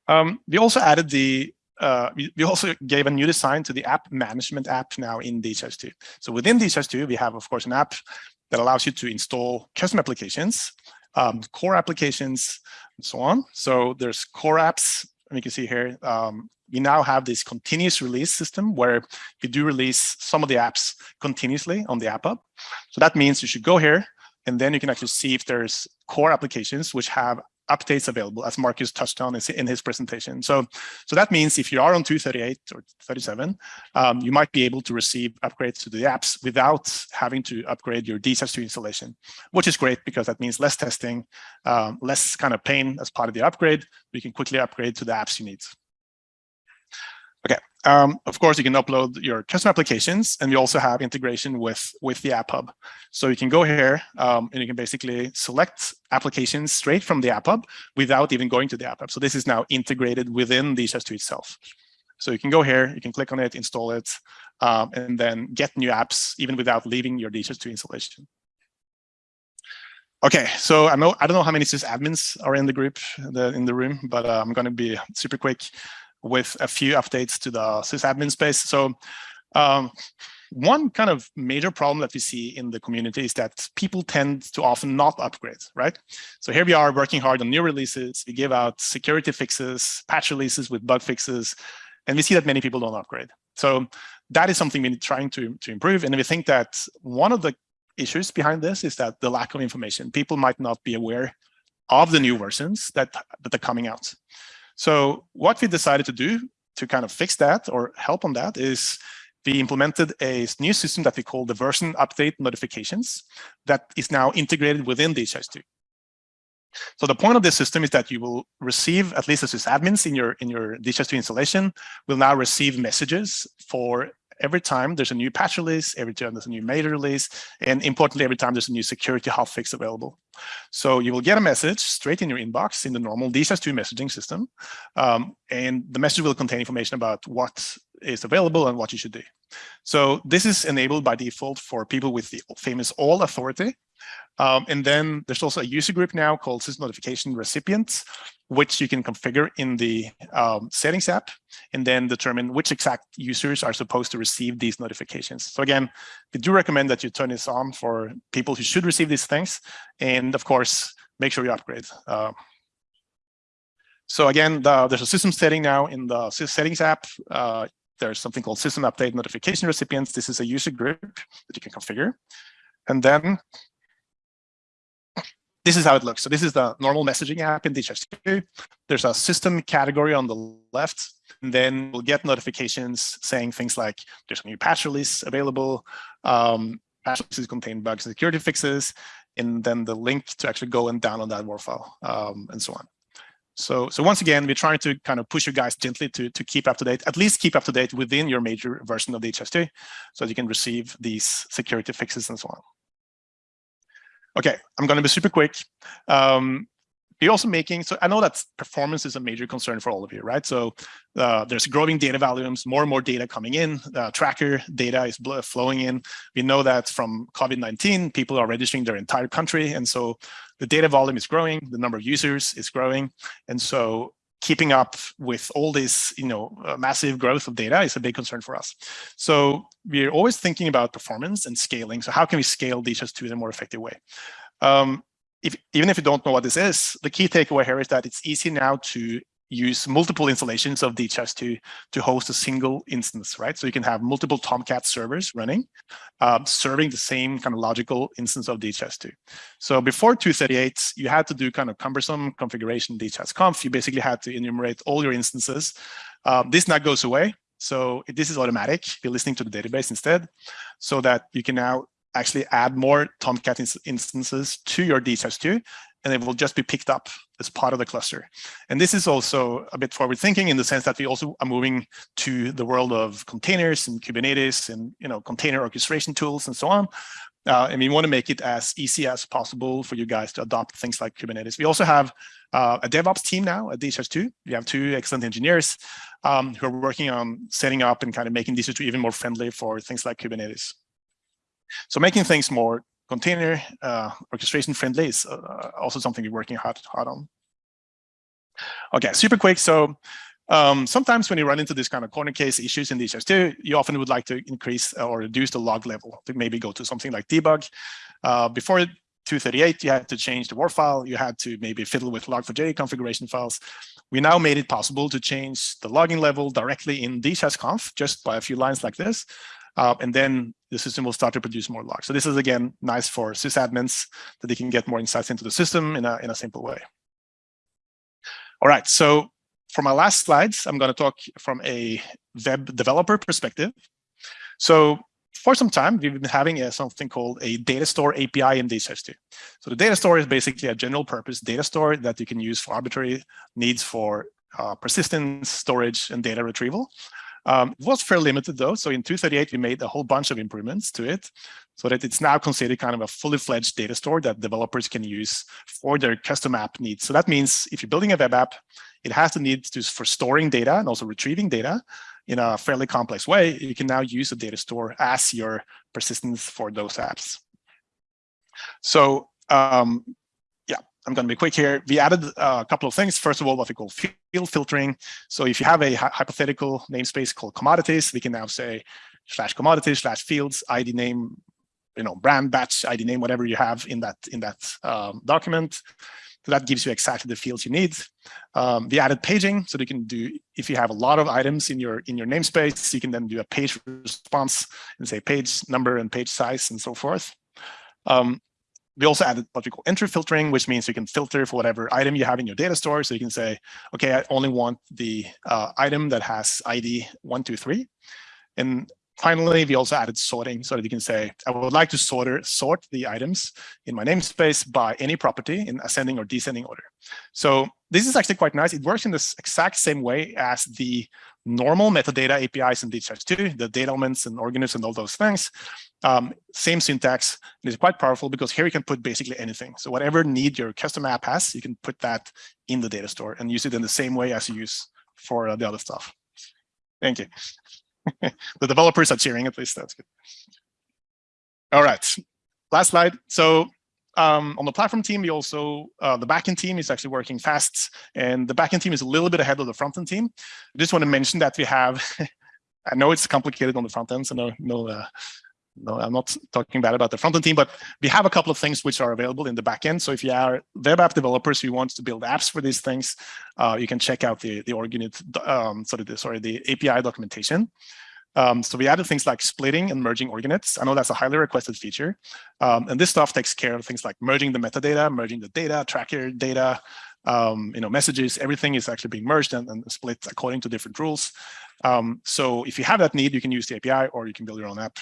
Um, we also added the uh, we, we, also gave a new design to the app management app now in DHIS2. So within DHIS2, we have, of course, an app that allows you to install custom applications, um, core applications, and so on. So there's core apps, and you can see here, um, we now have this continuous release system where we do release some of the apps continuously on the app hub. So that means you should go here and then you can actually see if there's core applications which have updates available as Marcus touched on in his presentation. So, so that means if you are on 238 or 37, um, you might be able to receive upgrades to the apps without having to upgrade your DHIS2 installation, which is great because that means less testing, um, less kind of pain as part of the upgrade. You can quickly upgrade to the apps you need. Okay, um, of course, you can upload your custom applications and we also have integration with, with the App Hub. So you can go here um, and you can basically select applications straight from the App Hub without even going to the App Hub. So this is now integrated within the DHIS2 itself. So you can go here, you can click on it, install it, um, and then get new apps even without leaving your DHIS2 installation. Okay, so I know I don't know how many sysadmins are in the group, the, in the room, but uh, I'm going to be super quick with a few updates to the sysadmin space. So um, one kind of major problem that we see in the community is that people tend to often not upgrade, right? So here we are working hard on new releases. We give out security fixes, patch releases with bug fixes, and we see that many people don't upgrade. So that is something we're trying to, to improve. And we think that one of the issues behind this is that the lack of information. People might not be aware of the new versions that, that are coming out. So what we decided to do to kind of fix that or help on that is we implemented a new system that we call the version update notifications that is now integrated within DHIS2. So the point of this system is that you will receive, at least as admins in your in your DHIS2 installation, will now receive messages for every time there's a new patch release, every time there's a new major release, and importantly, every time there's a new security hotfix available. So you will get a message straight in your inbox in the normal DHIS2 messaging system, um, and the message will contain information about what is available and what you should do. So this is enabled by default for people with the famous all authority. Um, and then there's also a user group now called System Notification Recipients, which you can configure in the um, settings app and then determine which exact users are supposed to receive these notifications. So again, we do recommend that you turn this on for people who should receive these things. And of course, make sure you upgrade. Uh, so again, the, there's a system setting now in the settings app. Uh, there's something called system update notification recipients. This is a user group that you can configure. And then this is how it looks. So this is the normal messaging app in DHIS2. There's a system category on the left, and then we'll get notifications saying things like there's a new patch release available, um, patch releases contain bugs and security fixes, and then the link to actually go and download that WAR file, um, and so on. So, so once again, we're trying to kind of push you guys gently to, to keep up to date, at least keep up to date within your major version of DHIS2, so that you can receive these security fixes and so on. Okay, I'm going to be super quick. Um, we're also making, so I know that performance is a major concern for all of you, right? So uh, there's growing data volumes, more and more data coming in, uh, tracker data is flowing in. We know that from COVID-19, people are registering their entire country. And so the data volume is growing, the number of users is growing. And so keeping up with all this, you know, uh, massive growth of data is a big concern for us. So we're always thinking about performance and scaling. So how can we scale these just to in a more effective way? Um, if, even if you don't know what this is, the key takeaway here is that it's easy now to use multiple installations of DHIS2, to host a single instance, right? So you can have multiple Tomcat servers running, uh, serving the same kind of logical instance of DHIS2. So before 238, you had to do kind of cumbersome configuration DHIS-conf. You basically had to enumerate all your instances. Um, this now goes away. So this is automatic. You're listening to the database instead, so that you can now actually add more Tomcat instances to your DHIS2 and it will just be picked up as part of the cluster. And this is also a bit forward thinking in the sense that we also are moving to the world of containers and Kubernetes and you know container orchestration tools and so on. Uh, and we want to make it as easy as possible for you guys to adopt things like Kubernetes. We also have uh, a DevOps team now at DHIS2. We have two excellent engineers um, who are working on setting up and kind of making DHIS2 even more friendly for things like Kubernetes. So making things more container uh, orchestration friendly is uh, also something we're working hard, hard on. Okay, super quick. So um, sometimes when you run into this kind of corner case issues in DHIS2, you often would like to increase or reduce the log level to maybe go to something like debug. Uh, before 238, you had to change the WAR file. You had to maybe fiddle with log4j configuration files. we now made it possible to change the logging level directly in DHIS-conf just by a few lines like this. Uh, and then the system will start to produce more logs. So this is, again, nice for sysadmins that they can get more insights into the system in a, in a simple way. All right, so for my last slides, I'm going to talk from a web developer perspective. So for some time, we've been having a, something called a data store API in DHIS2. So the data store is basically a general purpose data store that you can use for arbitrary needs for uh, persistence, storage, and data retrieval. Um, was fairly limited though. So in 238, we made a whole bunch of improvements to it so that it's now considered kind of a fully fledged data store that developers can use for their custom app needs. So that means if you're building a web app, it has the need to for storing data and also retrieving data in a fairly complex way. You can now use a data store as your persistence for those apps. So um, I'm going to be quick here. We added a couple of things. First of all, what we call field filtering. So if you have a hypothetical namespace called commodities, we can now say slash commodities slash fields ID name, you know, brand batch ID name, whatever you have in that in that um, document. So that gives you exactly the fields you need. Um, we added paging, so you can do if you have a lot of items in your in your namespace, you can then do a page response and say page number and page size and so forth. Um, we also added what we call entry filtering, which means you can filter for whatever item you have in your data store. So you can say, okay, I only want the uh, item that has ID 123. And finally, we also added sorting so that you can say, I would like to sort, sort the items in my namespace by any property in ascending or descending order. So this is actually quite nice. It works in this exact same way as the normal metadata APIs in DHIS2, the data elements and organisms and all those things. Um, same syntax, and it's quite powerful because here you can put basically anything. So whatever need your custom app has, you can put that in the data store and use it in the same way as you use for uh, the other stuff. Thank you. the developers are cheering, at least that's good. All right, last slide. So um, on the platform team, we also, uh, the backend team is actually working fast and the backend team is a little bit ahead of the frontend team. I just want to mention that we have, I know it's complicated on the front end, so no, no, uh, no, I'm not talking bad about the front end team, but we have a couple of things which are available in the backend. So if you are web app developers who want to build apps for these things, uh, you can check out the the org unit, um, sorry, the, sorry, the API documentation. Um, so we added things like splitting and merging org units. I know that's a highly requested feature. Um, and this stuff takes care of things like merging the metadata, merging the data, tracker data, um, you know, messages, everything is actually being merged and, and split according to different rules. Um, so if you have that need, you can use the API or you can build your own app.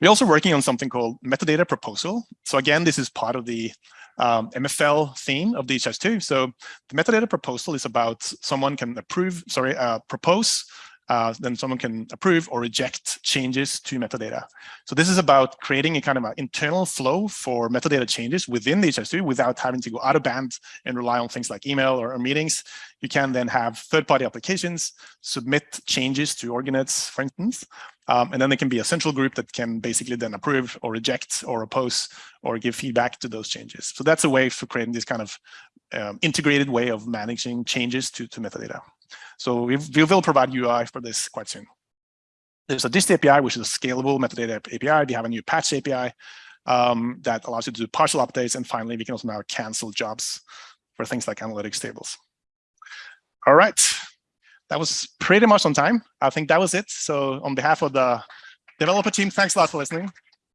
We're also working on something called metadata proposal. So again, this is part of the um, MFL theme of DHIS2. So the metadata proposal is about someone can approve, sorry, uh, propose uh, then someone can approve or reject changes to metadata. So this is about creating a kind of an internal flow for metadata changes within the DHIS2 without having to go out of band and rely on things like email or, or meetings. You can then have third-party applications submit changes to org units, for instance, um, and then there can be a central group that can basically then approve or reject or oppose or give feedback to those changes. So that's a way for creating this kind of um, integrated way of managing changes to, to metadata. So we, we will provide UI for this quite soon. There's a dist API, which is a scalable metadata API. We have a new patch API um, that allows you to do partial updates. And finally, we can also now cancel jobs for things like analytics tables. All right, that was pretty much on time. I think that was it. So on behalf of the developer team, thanks a lot for listening.